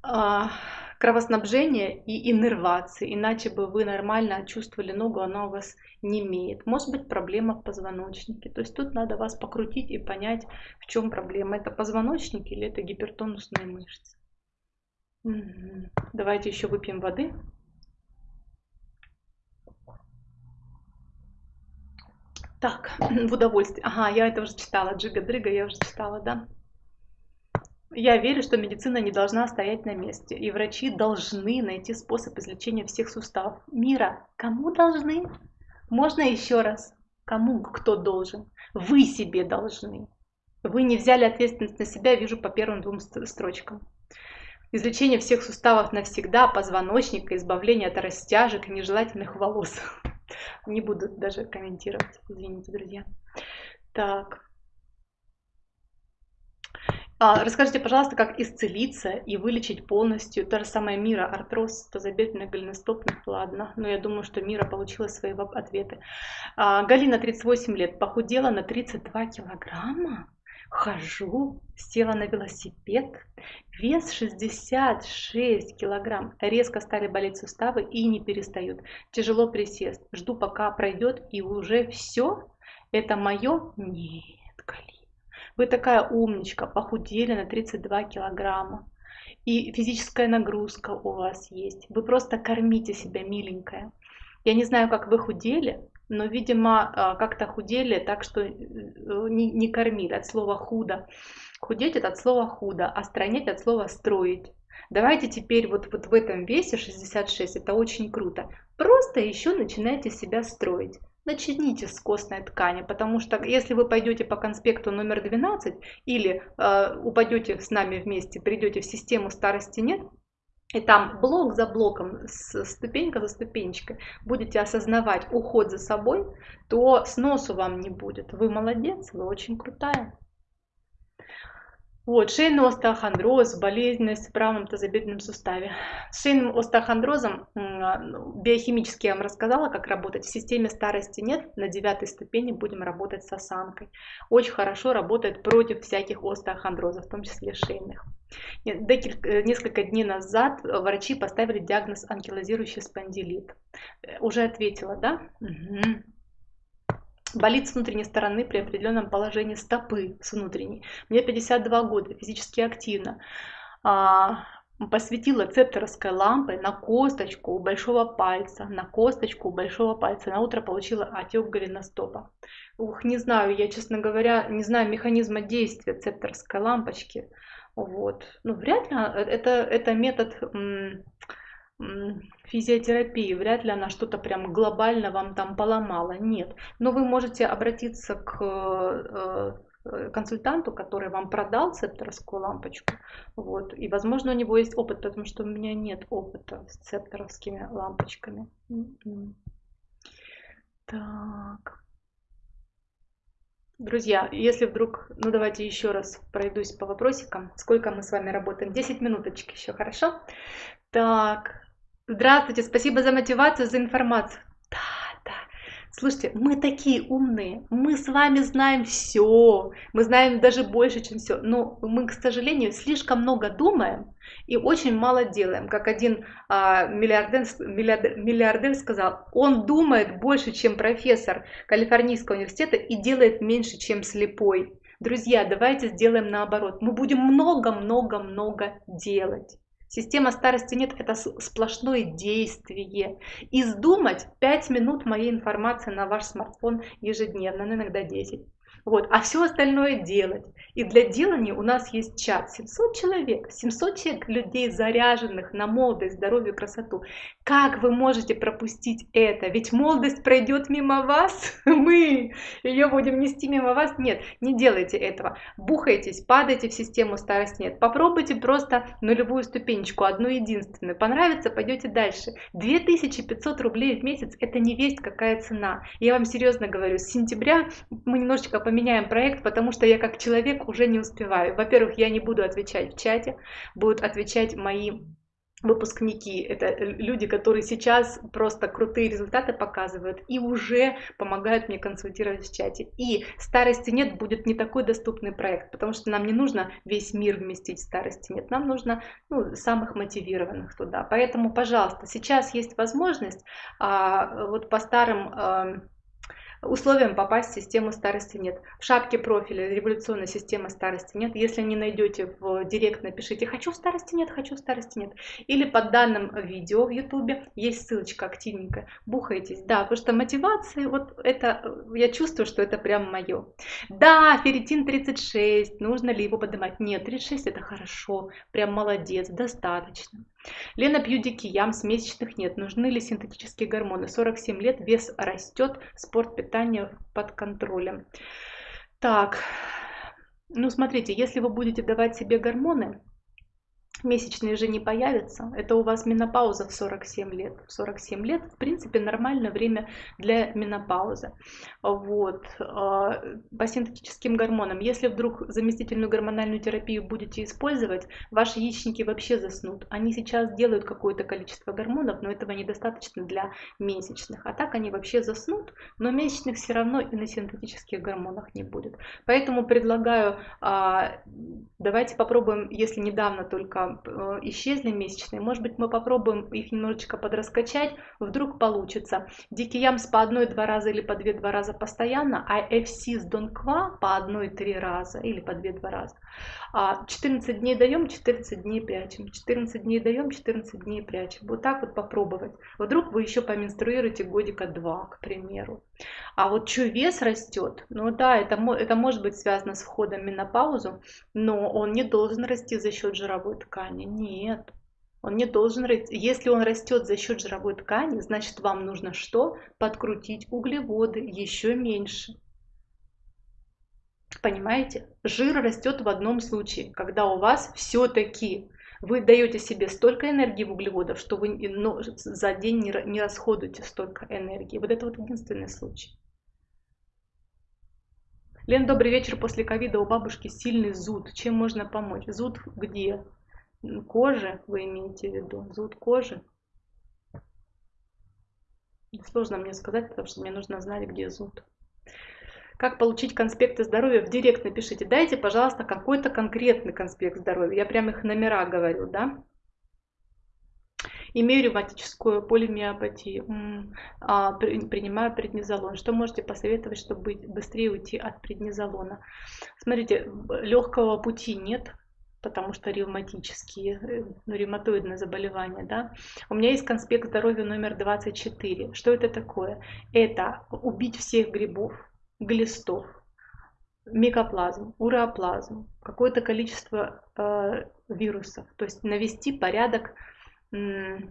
а, кровоснабжения и иннервации, иначе бы вы нормально чувствовали ногу, она у вас не имеет. Может быть проблема в позвоночнике. То есть тут надо вас покрутить и понять, в чем проблема. Это позвоночник или это гипертонусные мышцы. Давайте еще выпьем воды. Так, в удовольствие. Ага, я это уже читала. Джига-дрыга я уже читала, да? Я верю, что медицина не должна стоять на месте, и врачи должны найти способ излечения всех суставов мира. Кому должны? Можно еще раз? Кому кто должен? Вы себе должны. Вы не взяли ответственность на себя, вижу по первым двум строчкам. Излечение всех суставов навсегда, позвоночника, избавление от растяжек и нежелательных волос. Не буду даже комментировать, извините, друзья. Так. А, расскажите, пожалуйста, как исцелиться и вылечить полностью то же самое Мира, артроз, тазобедренных, голеностопных, ладно, но я думаю, что Мира получила свои ответы. А, Галина, 38 лет, похудела на 32 килограмма, хожу, села на велосипед, вес 66 килограмм, резко стали болеть суставы и не перестают, тяжело присест, жду пока пройдет и уже все, это мое? Нет, Галина. Вы такая умничка, похудели на 32 килограмма. И физическая нагрузка у вас есть. Вы просто кормите себя, миленькая. Я не знаю, как вы худели, но, видимо, а, как-то худели так, что э, не, не кормили от слова худо. Худеть это от слова худо, а стройнеть от слова строить. Давайте теперь вот, вот в этом весе 66, это очень круто. Просто еще начинайте себя строить начните с костной ткани, потому что если вы пойдете по конспекту номер 12 или э, упадете с нами вместе, придете в систему старости нет, и там блок за блоком, ступенька за ступенечкой будете осознавать уход за собой, то сносу вам не будет. Вы молодец, вы очень крутая. Вот, шейный остеохондроз, болезненность в правом тазобедренном суставе. С шейным остеохондрозом ну, биохимически я вам рассказала, как работать. В системе старости нет, на девятой ступени будем работать с осанкой. Очень хорошо работает против всяких остеохондрозов, в том числе шейных. Э, несколько дней назад врачи поставили диагноз анкилозирующий спондилит. Э, уже ответила, да? Угу болит с внутренней стороны при определенном положении стопы с внутренней. Мне 52 года, физически активно. А, посветила цепторовской лампой на косточку у большого пальца, на косточку у большого пальца. На утро получила отек голеностопа. Ух, не знаю, я, честно говоря, не знаю механизма действия цепторской лампочки. Вот. Ну, вряд ли это, это метод физиотерапии, вряд ли она что-то прям глобально вам там поломала, нет. Но вы можете обратиться к э, э, консультанту, который вам продал цепторовскую лампочку, вот, и, возможно, у него есть опыт, потому что у меня нет опыта с цепторовскими лампочками. М-м. Так. Друзья, если вдруг, ну давайте еще раз пройдусь по вопросикам. Сколько мы с вами работаем? 10 минуточек еще, хорошо? Так, Здравствуйте, спасибо за мотивацию, за информацию. Да. Слушайте, мы такие умные, мы с вами знаем все, мы знаем даже больше, чем все, но мы, к сожалению, слишком много думаем и очень мало делаем. Как один а, миллиардер, миллиардер, миллиардер сказал, он думает больше, чем профессор Калифорнийского университета и делает меньше, чем слепой. Друзья, давайте сделаем наоборот. Мы будем много-много-много делать. Система старости нет, это сплошное действие. Издумать 5 минут моей информации на ваш смартфон ежедневно, ну иногда 10. Вот, а все остальное делать. И для делания у нас есть чат. 700 человек, 700 человек людей, заряженных на молодость, здоровье, красоту. Как вы можете пропустить это? Ведь молодость пройдет мимо вас, мы ее будем нести мимо вас. Нет, не делайте этого. Бухайтесь, падайте в систему старость нет. Попробуйте просто нулевую ступенечку, одну единственную. Понравится, пойдете дальше. 2500 рублей в месяц это не весть какая цена. Я вам серьезно говорю, с сентября мы немножечко поменяем поменяем проект, потому что я как человек уже не успеваю. Во-первых, я не буду отвечать в чате, будут отвечать мои выпускники, это люди, которые сейчас просто крутые результаты показывают и уже помогают мне консультировать в чате. И старости нет будет не такой доступный проект, потому что нам не нужно весь мир вместить в старости нет, нам нужно ну, самых мотивированных туда. Поэтому, пожалуйста, сейчас есть возможность а, вот по старым а, Условием попасть в систему старости нет. В шапке профиля революционной системы старости нет. Если не найдете в директ, напишите «хочу в старости нет», «хочу в старости нет». Или под данным видео в ютубе есть ссылочка активненькая. Бухайтесь. Да, потому что мотивация, вот это, я чувствую, что это прям мое. Да, ферритин 36, нужно ли его поднимать? Нет, 36 это хорошо, прям молодец, достаточно. Лена пью дикий ям, месячных нет. Нужны ли синтетические гормоны? 47 лет, вес растет, спорт, питание под контролем. Так, ну смотрите, если вы будете давать себе гормоны, месячные же не появятся. Это у вас менопауза в 47 лет. В 47 лет, в принципе, нормальное время для менопаузы. Вот. А, по синтетическим гормонам, если вдруг заместительную гормональную терапию будете использовать, ваши яичники вообще заснут. Они сейчас делают какое-то количество гормонов, но этого недостаточно для месячных. А так они вообще заснут, но месячных все равно и на синтетических гормонах не будет. Поэтому предлагаю, а, давайте попробуем, если недавно только исчезли месячные, может быть мы попробуем их немножечко подраскачать, вдруг получится. Дикий ямс по одной-два раза или по две-два раза постоянно, а FC с Донква по одной-три раза или по две-два раза. 14 а, дней даем, 14 дней прячем, 14 дней даем, 14 дней прячем. Вот так вот попробовать. Вдруг вы еще поменструируете годика два, к примеру. А вот что вес растет, ну да, это, это может быть связано с входом в менопаузу, но он не должен расти за счет жировой ткани. Нет, он не должен расти. Если он растет за счет жировой ткани, значит вам нужно что? Подкрутить углеводы еще меньше. Понимаете? Жир растет в одном случае, когда у вас все-таки вы даете себе столько энергии в углеводов, что вы ну, за день не, расходуете столько энергии. Вот это вот единственный случай. Лен, добрый вечер. После ковида у бабушки сильный зуд. Чем можно помочь? Зуд где? Кожи вы имеете в виду? Зуд кожи? Сложно мне сказать, потому что мне нужно знать, где зуд. Как получить конспекты здоровья? В директ напишите. Дайте, пожалуйста, какой-то конкретный конспект здоровья. Я прям их номера говорю, да? Имею ревматическую полимиопатию. А, принимаю преднизолон. Что можете посоветовать, чтобы быстрее уйти от преднизолона? Смотрите, легкого пути нет потому что ревматические, э, ну, ревматоидные заболевания, да. У меня есть конспект здоровья номер 24. Что это такое? Это убить всех грибов, глистов, микоплазм, уреоплазм, какое-то количество э, вирусов, то есть навести порядок, ну,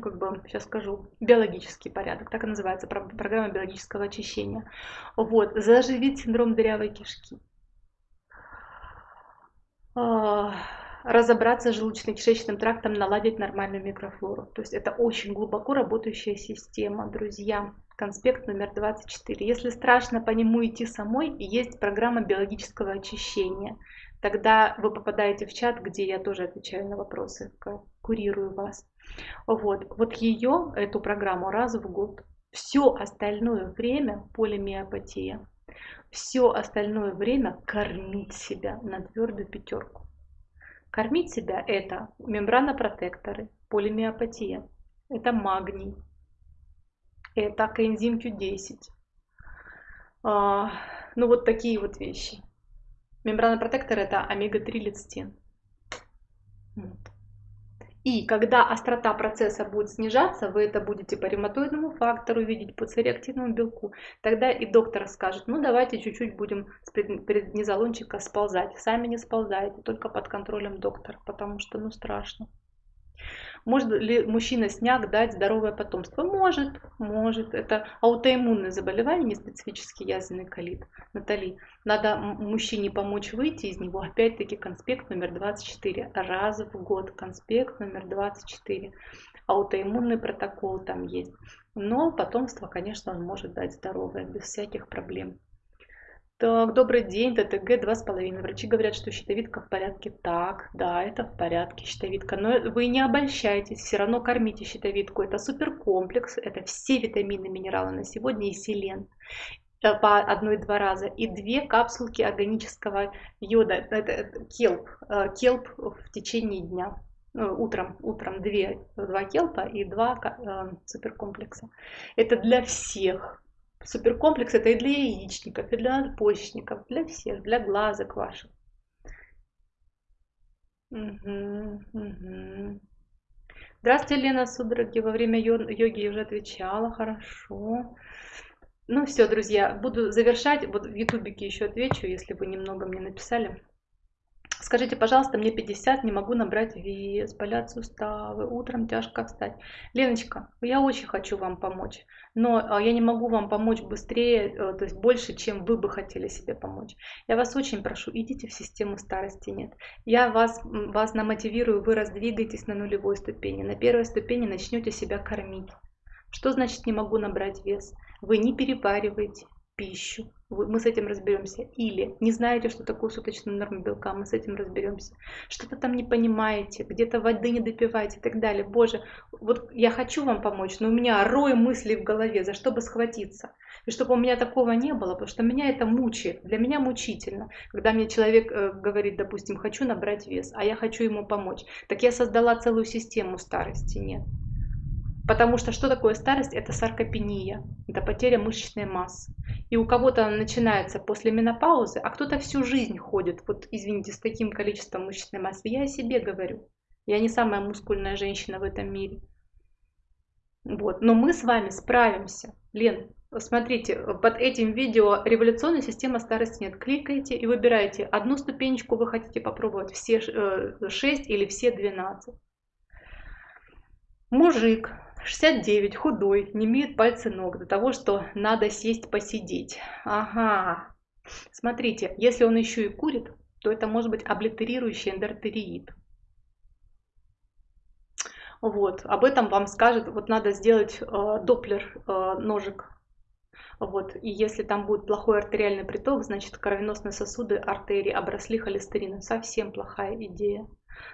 как бы сейчас скажу, биологический порядок, так и называется программа биологического очищения. Вот, заживить синдром дырявой кишки. Разобраться с желудочно-кишечным трактом, наладить нормальную микрофлору. То есть это очень глубоко работающая система, друзья. Конспект номер 24. Если страшно по нему идти самой, есть программа биологического очищения. Тогда вы попадаете в чат, где я тоже отвечаю на вопросы, курирую вас. Вот, вот ее, эту программу раз в год. Все остальное время полимиопатия. Все остальное время кормить себя на твердую пятерку. Кормить себя это мембранопротекторы, полимиопатия, это магний, это коэнзим Q10. А, ну вот такие вот вещи. Мембранопротектор это омега-3 лецитин. Вот. И когда острота процесса будет снижаться, вы это будете по ревматоидному фактору видеть, по цереактивному белку, тогда и доктор скажет, ну давайте чуть-чуть будем с преднизолончика сползать. Сами не сползаете, только под контролем доктора, потому что ну страшно. Может ли мужчина сняк дать здоровое потомство? Может, может. Это аутоиммунное заболевание, не специфический язвенный колит. Натали, надо мужчине помочь выйти из него. Опять-таки конспект номер 24. Раз в год конспект номер 24. Аутоиммунный протокол там есть. Но потомство, конечно, он может дать здоровое, без всяких проблем. Так, добрый день, ТТГ два с половиной. Врачи говорят, что щитовидка в порядке. Так, да, это в порядке, щитовидка. Но вы не обольщайтесь, все равно кормите щитовидку. Это суперкомплекс, это все витамины, минералы на сегодня и селен э, по одной-два раза и две капсулки органического йода, это келп, э, келп в течение дня. Ну, утром, утром две, два келпа и два э, суперкомплекса. Это для всех, Суперкомплекс это и для яичников, и для надпочечников, для всех, для глазок ваших. Угу, угу. Здравствуйте, Лена, судороги. Во время йоги я уже отвечала, хорошо. Ну все, друзья, буду завершать. Вот в ютубике еще отвечу, если вы немного мне написали. Скажите, пожалуйста, мне 50, не могу набрать вес, болят суставы, утром тяжко встать. Леночка, я очень хочу вам помочь, но а, я не могу вам помочь быстрее, э, то есть больше, чем вы бы хотели себе помочь. Я вас очень прошу, идите в систему старости нет. Я вас, вас намотивирую, вы раздвигаетесь на нулевой ступени. На первой ступени начнете себя кормить. Что значит не могу набрать вес? Вы не перевариваете, пищу, мы с этим разберемся. Или не знаете, что такое суточная норма белка, мы с этим разберемся. Что-то там не понимаете, где-то воды не допиваете и так далее. Боже, вот я хочу вам помочь, но у меня рой мыслей в голове, за что бы схватиться. И чтобы у меня такого не было, потому что меня это мучает, для меня мучительно. Когда мне человек э, говорит, допустим, хочу набрать вес, а я хочу ему помочь, так я создала целую систему старости, нет. Потому что что такое старость? Это саркопения, это потеря мышечной массы. И у кого-то она начинается после менопаузы, а кто-то всю жизнь ходит, вот извините, с таким количеством мышечной массы. Я о себе говорю. Я не самая мускульная женщина в этом мире. Вот. Но мы с вами справимся. Лен, смотрите, под этим видео революционная система старости нет. Кликайте и выбирайте, одну ступенечку вы хотите попробовать, все 6 э, или все 12. Мужик 69, худой, не имеет пальцы ног до того, что надо сесть посидеть. Ага. Смотрите, если он еще и курит, то это может быть облитерирующий эндортериит. Вот, об этом вам скажет, вот надо сделать э, доплер э, ножек. Вот, и если там будет плохой артериальный приток, значит кровеносные сосуды артерии обросли холестерином. Совсем плохая идея.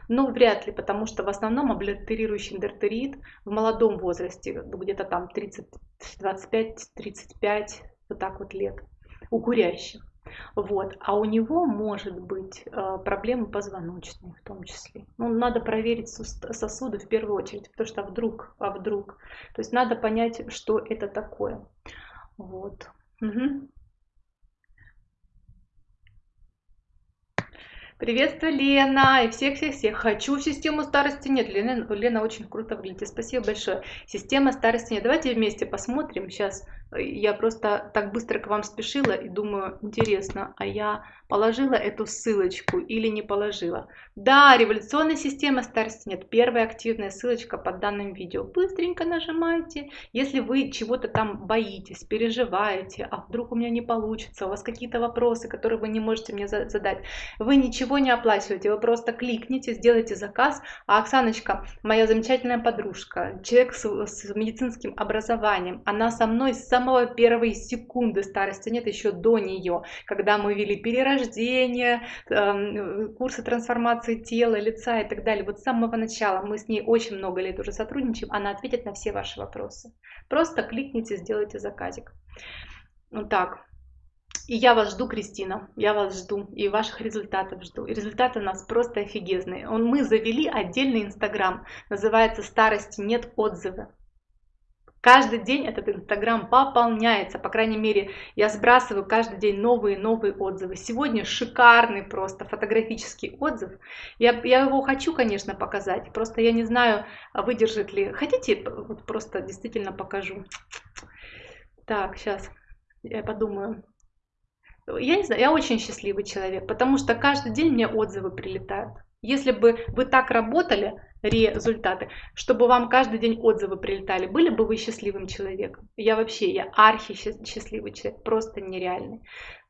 Ну, вряд ли, потому что в основном облитерирующий эндортерит в молодом возрасте, где-то там 30, 25-35, вот так вот лет, у курящих. Вот. А у него может быть э, проблемы позвоночные в том числе. Ну, надо проверить сосуды в первую очередь, потому что вдруг, а вдруг. То есть надо понять, что это такое. Вот. Угу. Приветствую, Лена, и всех-всех-всех. Хочу систему старости нет. Лена, Лена очень круто выглядит. Спасибо большое. Система старости нет. Давайте вместе посмотрим. Сейчас Я просто так быстро к вам спешила и думаю, интересно, а я положила эту ссылочку или не положила? Да, революционная система старости нет. Первая активная ссылочка под данным видео. Быстренько нажимайте. Если вы чего-то там боитесь, переживаете, а вдруг у меня не получится, у вас какие-то вопросы, которые вы не можете мне задать, вы ничего не оплачиваете, вы просто кликните, сделайте заказ. А Оксаночка, моя замечательная подружка, человек с, с медицинским образованием, она со мной с самого первой секунды старости нет, еще до нее, когда мы вели перерождение, э, курсы трансформации тела, лица и так далее. Вот с самого начала мы с ней очень много лет уже сотрудничаем, она ответит на все ваши вопросы. Просто кликните, сделайте заказик. Вот так. И я вас жду, Кристина, я вас жду, и ваших результатов жду. И результаты у нас просто офигезные. Он, мы завели отдельный инстаграм, называется «Старости нет отзывы». Каждый день этот инстаграм пополняется, по крайней мере, я сбрасываю каждый день новые-новые отзывы. Сегодня шикарный просто фотографический отзыв. Я, я его хочу, конечно, показать, просто я не знаю, выдержит ли. Хотите, вот просто действительно покажу. Так, сейчас я подумаю. Я не знаю, я очень счастливый человек, потому что каждый день мне отзывы прилетают. Если бы вы так работали, результаты, чтобы вам каждый день отзывы прилетали, были бы вы счастливым человеком? Я вообще, я архи счастливый человек, просто нереальный.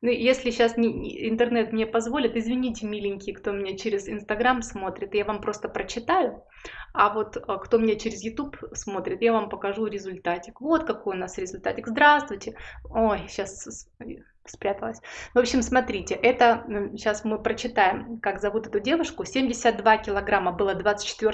Ну, если сейчас не, интернет мне позволит, извините, миленькие, кто меня через Инстаграм смотрит, я вам просто прочитаю, а вот а, кто меня через YouTube смотрит, я вам покажу результатик. Вот какой у нас результатик. Здравствуйте. Ой, сейчас спряталась. В общем, смотрите, это сейчас мы прочитаем, как зовут эту девушку. 72 килограмма было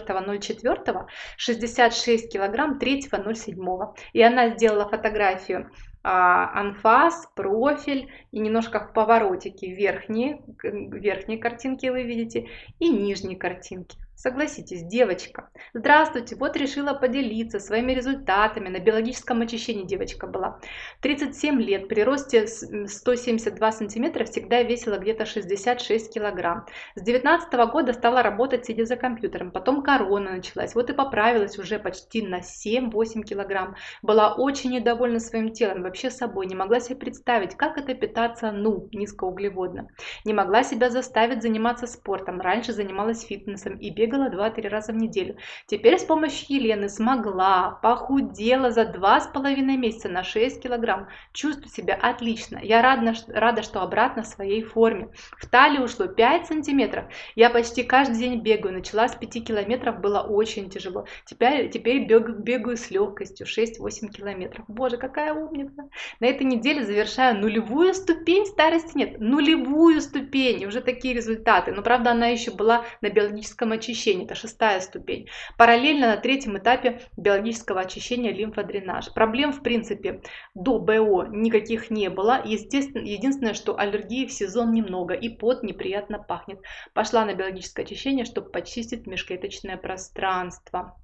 24.04, 66 килограмм 3.07. И она сделала фотографию а, анфас, профиль и немножко в поворотике верхние, верхние картинки вы видите и нижние картинки. Согласитесь, девочка. Здравствуйте, вот решила поделиться своими результатами. На биологическом очищении девочка была. 37 лет, при росте 172 сантиметра всегда весила где-то 66 килограмм. С 19 года стала работать сидя за компьютером. Потом корона началась. Вот и поправилась уже почти на 7-8 килограмм. Была очень недовольна своим телом, вообще собой. Не могла себе представить, как это питаться, ну, низкоуглеводно. Не могла себя заставить заниматься спортом. Раньше занималась фитнесом и бегала бегала 2-3 раза в неделю. Теперь с помощью Елены смогла, похудела за 2,5 месяца на 6 килограмм. Чувствую себя отлично. Я рада, рада, что обратно в своей форме. В талии ушло 5 сантиметров. Я почти каждый день бегаю. Начала с 5 километров, было очень тяжело. Теперь, теперь бегаю, бегаю с легкостью 6-8 километров. Боже, какая умница. На этой неделе завершаю нулевую ступень старости нет. Нулевую ступень. Уже такие результаты. Но правда она еще была на биологическом очищении очищения, это шестая ступень. Параллельно на третьем этапе биологического очищения лимфодренаж. Проблем в принципе до БО никаких не было. Естественно, единственное, что аллергии в сезон немного и пот неприятно пахнет. Пошла на биологическое очищение, чтобы почистить межклеточное пространство.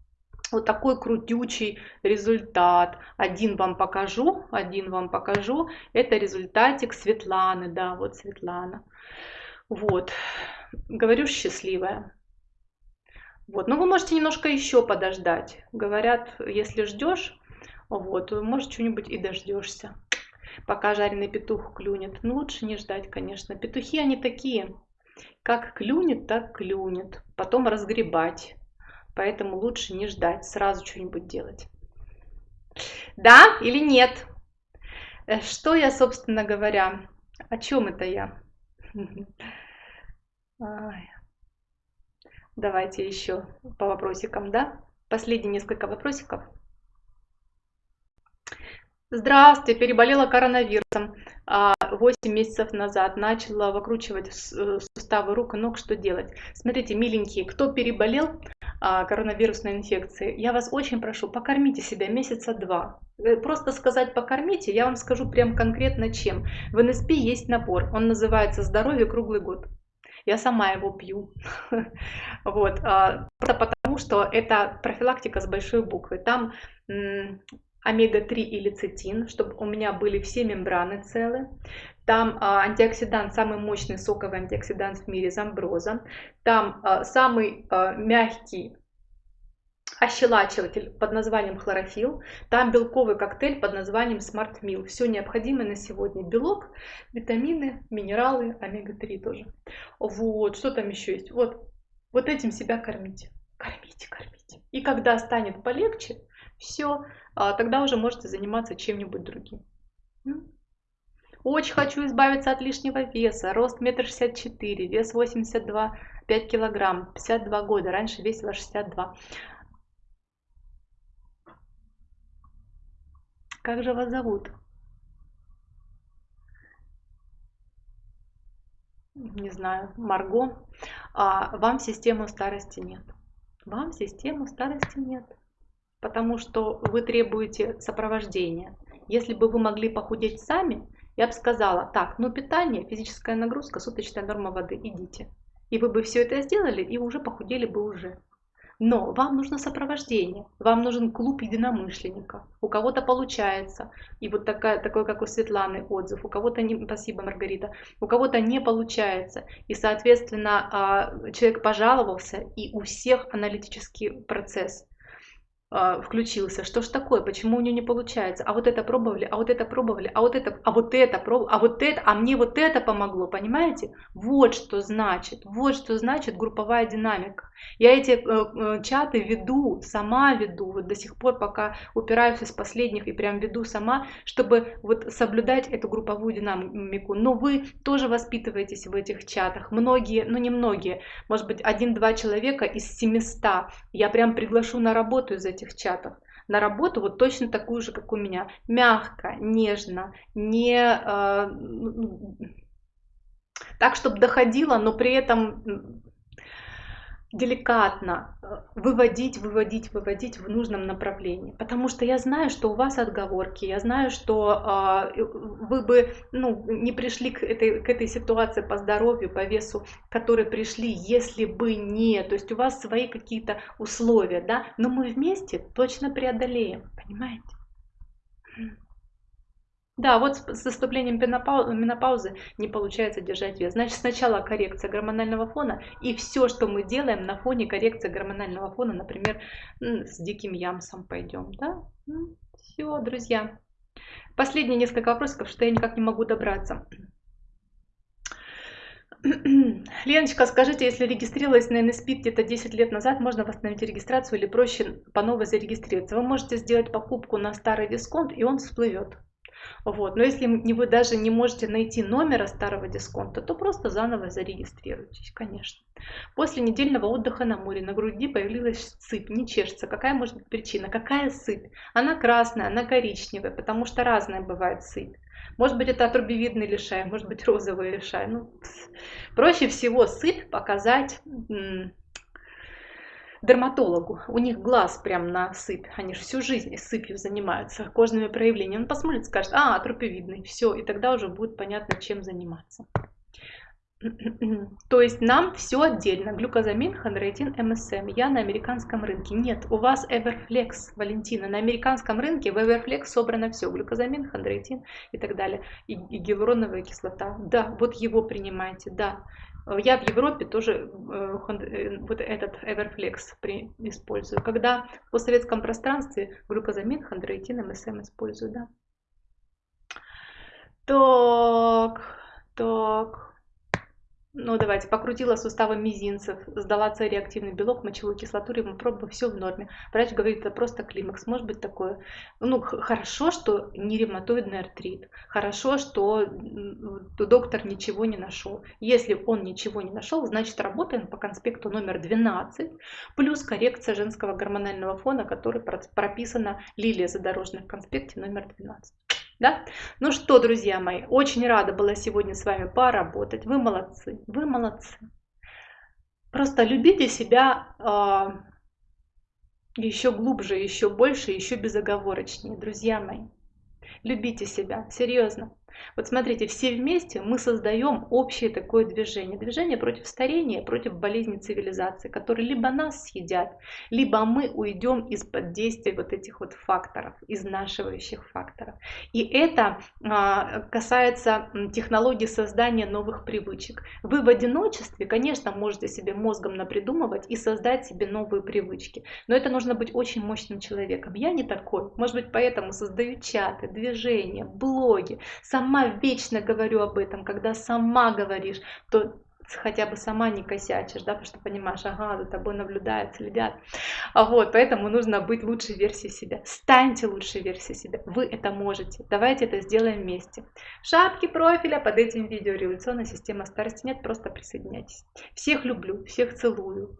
Вот такой крутючий результат. Один вам покажу, один вам покажу. Это результатик Светланы, да, вот Светлана. Вот, говорю, счастливая. Вот. Но вы можете немножко еще подождать. Говорят, если ждешь, вот, может, что-нибудь и дождешься, пока жареный петух клюнет. Ну, лучше не ждать, конечно. Петухи, они такие. Как клюнет, так клюнет. Потом разгребать. Поэтому лучше не ждать, сразу что-нибудь делать. Да или нет? Э, что я, собственно говоря, о чем это я? Давайте еще по вопросикам, да? Последние несколько вопросиков. Здравствуйте, переболела коронавирусом 8 а, месяцев назад, начала выкручивать э, суставы рук и ног, что делать? Смотрите, миленькие, кто переболел а, коронавирусной инфекцией, я вас очень прошу, покормите себя месяца два. Э, просто сказать покормите, я вам скажу прям конкретно чем. В НСП есть набор, он называется «Здоровье круглый год». Я сама его пью. Вот. А, просто потому, что это профилактика с большой буквы. Там омега-3 и лецитин, чтобы у меня были все мембраны целы. Там а, антиоксидант, самый мощный соковый антиоксидант в мире, замброза. Там а, самый а, мягкий ощелачиватель под названием хлорофилл, там белковый коктейль под названием Smart Meal. Все необходимое на сегодня. Белок, витамины, минералы, омега-3 тоже. Вот, что там еще есть? Вот, вот этим себя кормите. Кормите, кормите. И когда станет полегче, все, а, тогда уже можете заниматься чем-нибудь другим. Очень хочу избавиться от лишнего веса. Рост метр шестьдесят четыре, вес 82, 5 килограмм, 52 года. Раньше весила 62. Как же вас зовут? Не знаю, Марго. А, вам систему старости нет. Вам систему старости нет. Потому что вы требуете сопровождения. Если бы вы могли похудеть сами, я бы сказала, так, ну питание, физическая нагрузка, суточная норма воды, идите. И вы бы все это сделали, и уже похудели бы уже. Но вам нужно сопровождение, вам нужен клуб единомышленников. У кого-то получается, и вот такая, такой, как у Светланы, отзыв, у кого-то не, спасибо, Маргарита, у кого-то не получается. И, соответственно, а, человек пожаловался, и у всех аналитический процесс а, включился. Что ж такое? Почему у нее не получается? А вот это пробовали, а вот это пробовали, а вот это, а вот это пробовали, а вот это, а мне вот это помогло, понимаете? Вот что значит, вот что значит групповая динамика. Я эти э, э, чаты веду, сама веду, вот до сих пор пока упираюсь из последних и прям веду сама, чтобы вот соблюдать эту групповую динамику. Но вы тоже воспитываетесь в этих чатах. Многие, ну не многие, может быть один-два человека из 700 я прям приглашу на работу из этих чатов на работу вот точно такую же, как у меня. Мягко, нежно, не э, так, чтобы доходило, но при этом деликатно э, выводить, выводить, выводить в нужном направлении. Потому что я знаю, что у вас отговорки, я знаю, что э, вы бы ну, не пришли к этой, к этой ситуации по здоровью, по весу, к которой пришли, если бы не. То есть у вас свои какие-то условия, да, но мы вместе точно преодолеем, понимаете? Да, вот с наступлением менопаузы не получается держать вес. Значит, сначала коррекция гормонального фона, и все, что мы делаем на фоне коррекции гормонального фона, например, с диким ямсом пойдем. Да? Все, друзья. Последние несколько вопросов, что я никак не могу добраться. Леночка, скажите, если регистрировалась на NSPID где-то 10 лет назад, можно восстановить регистрацию или проще по новой зарегистрироваться? Вы можете сделать покупку на старый дисконт, и он всплывет. Вот. Но если вы даже не можете найти номера старого дисконта, то просто заново зарегистрируйтесь, конечно. После недельного отдыха на море на груди появилась сыпь, не чешется. Какая может быть причина? Какая сыпь? Она красная, она коричневая, потому что разная бывает сыпь. Может быть, это отрубевидный лишай, может быть, розовый лишай. Ну, проще всего сыпь показать дерматологу. У них глаз прям на сыпь. Они же всю жизнь сыпью занимаются, кожными проявлениями. Он посмотрит, скажет, а, атропевидный, все. И тогда уже будет понятно, чем заниматься. То есть нам все отдельно. Глюкозамин, хондротин, МСМ. Я на американском рынке. Нет, у вас Everflex, Валентина. На американском рынке в Everflex собрано все. Глюкозамин, хондротин и так далее. И, и гиалуроновая кислота. Да, вот его принимайте, да. Э, я в Европе тоже э, э, вот этот Everflex использую. Когда в постсоветском пространстве глюкозамин, хондроитин, МСМ использую, да. Так, так. Ну, давайте, покрутила суставы мизинцев, сдала С-реактивный белок, мочевую кислоту, пробовала, все в норме. Врач говорит, это просто климакс, может быть такое. Ну, хорошо, что не ревматоидный артрит, хорошо, что доктор ничего не нашел. Если он ничего не нашел, значит работаем по конспекту номер 12, плюс коррекция женского гормонального фона, который прописана Лилия задорожная в конспекте номер 12. Да? Ну что, друзья мои, очень рада была сегодня с вами поработать. Вы молодцы, вы молодцы. Просто любите себя э, еще глубже, еще больше, еще безоговорочнее, друзья мои. Любите себя, серьезно. Вот смотрите, все вместе мы создаем общее такое движение. Движение против старения, против болезни цивилизации, которые либо нас съедят, либо мы уйдем из-под действия вот этих вот факторов, изнашивающих факторов. И это а, касается технологии создания новых привычек. Вы в одиночестве, конечно, можете себе мозгом напридумывать и создать себе новые привычки. Но это нужно быть очень мощным человеком. Я не такой. Может быть, поэтому создаю чаты, движения, блоги. Сама вечно говорю об этом. Когда сама говоришь, то хотя бы сама не косячишь, да, потому что понимаешь, ага, за тобой наблюдают, следят. А вот, поэтому нужно быть лучшей версией себя. Станьте лучшей версией себя. Вы это можете. Давайте это сделаем вместе. Шапки профиля под этим видео. Революционная система старости нет, просто присоединяйтесь. Всех люблю, всех целую.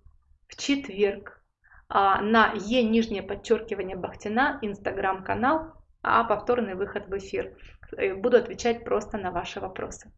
В четверг а, на Е нижнее подчеркивание Бахтина, инстаграм-канал, а повторный выход в эфир. Э, буду отвечать просто на ваши вопросы.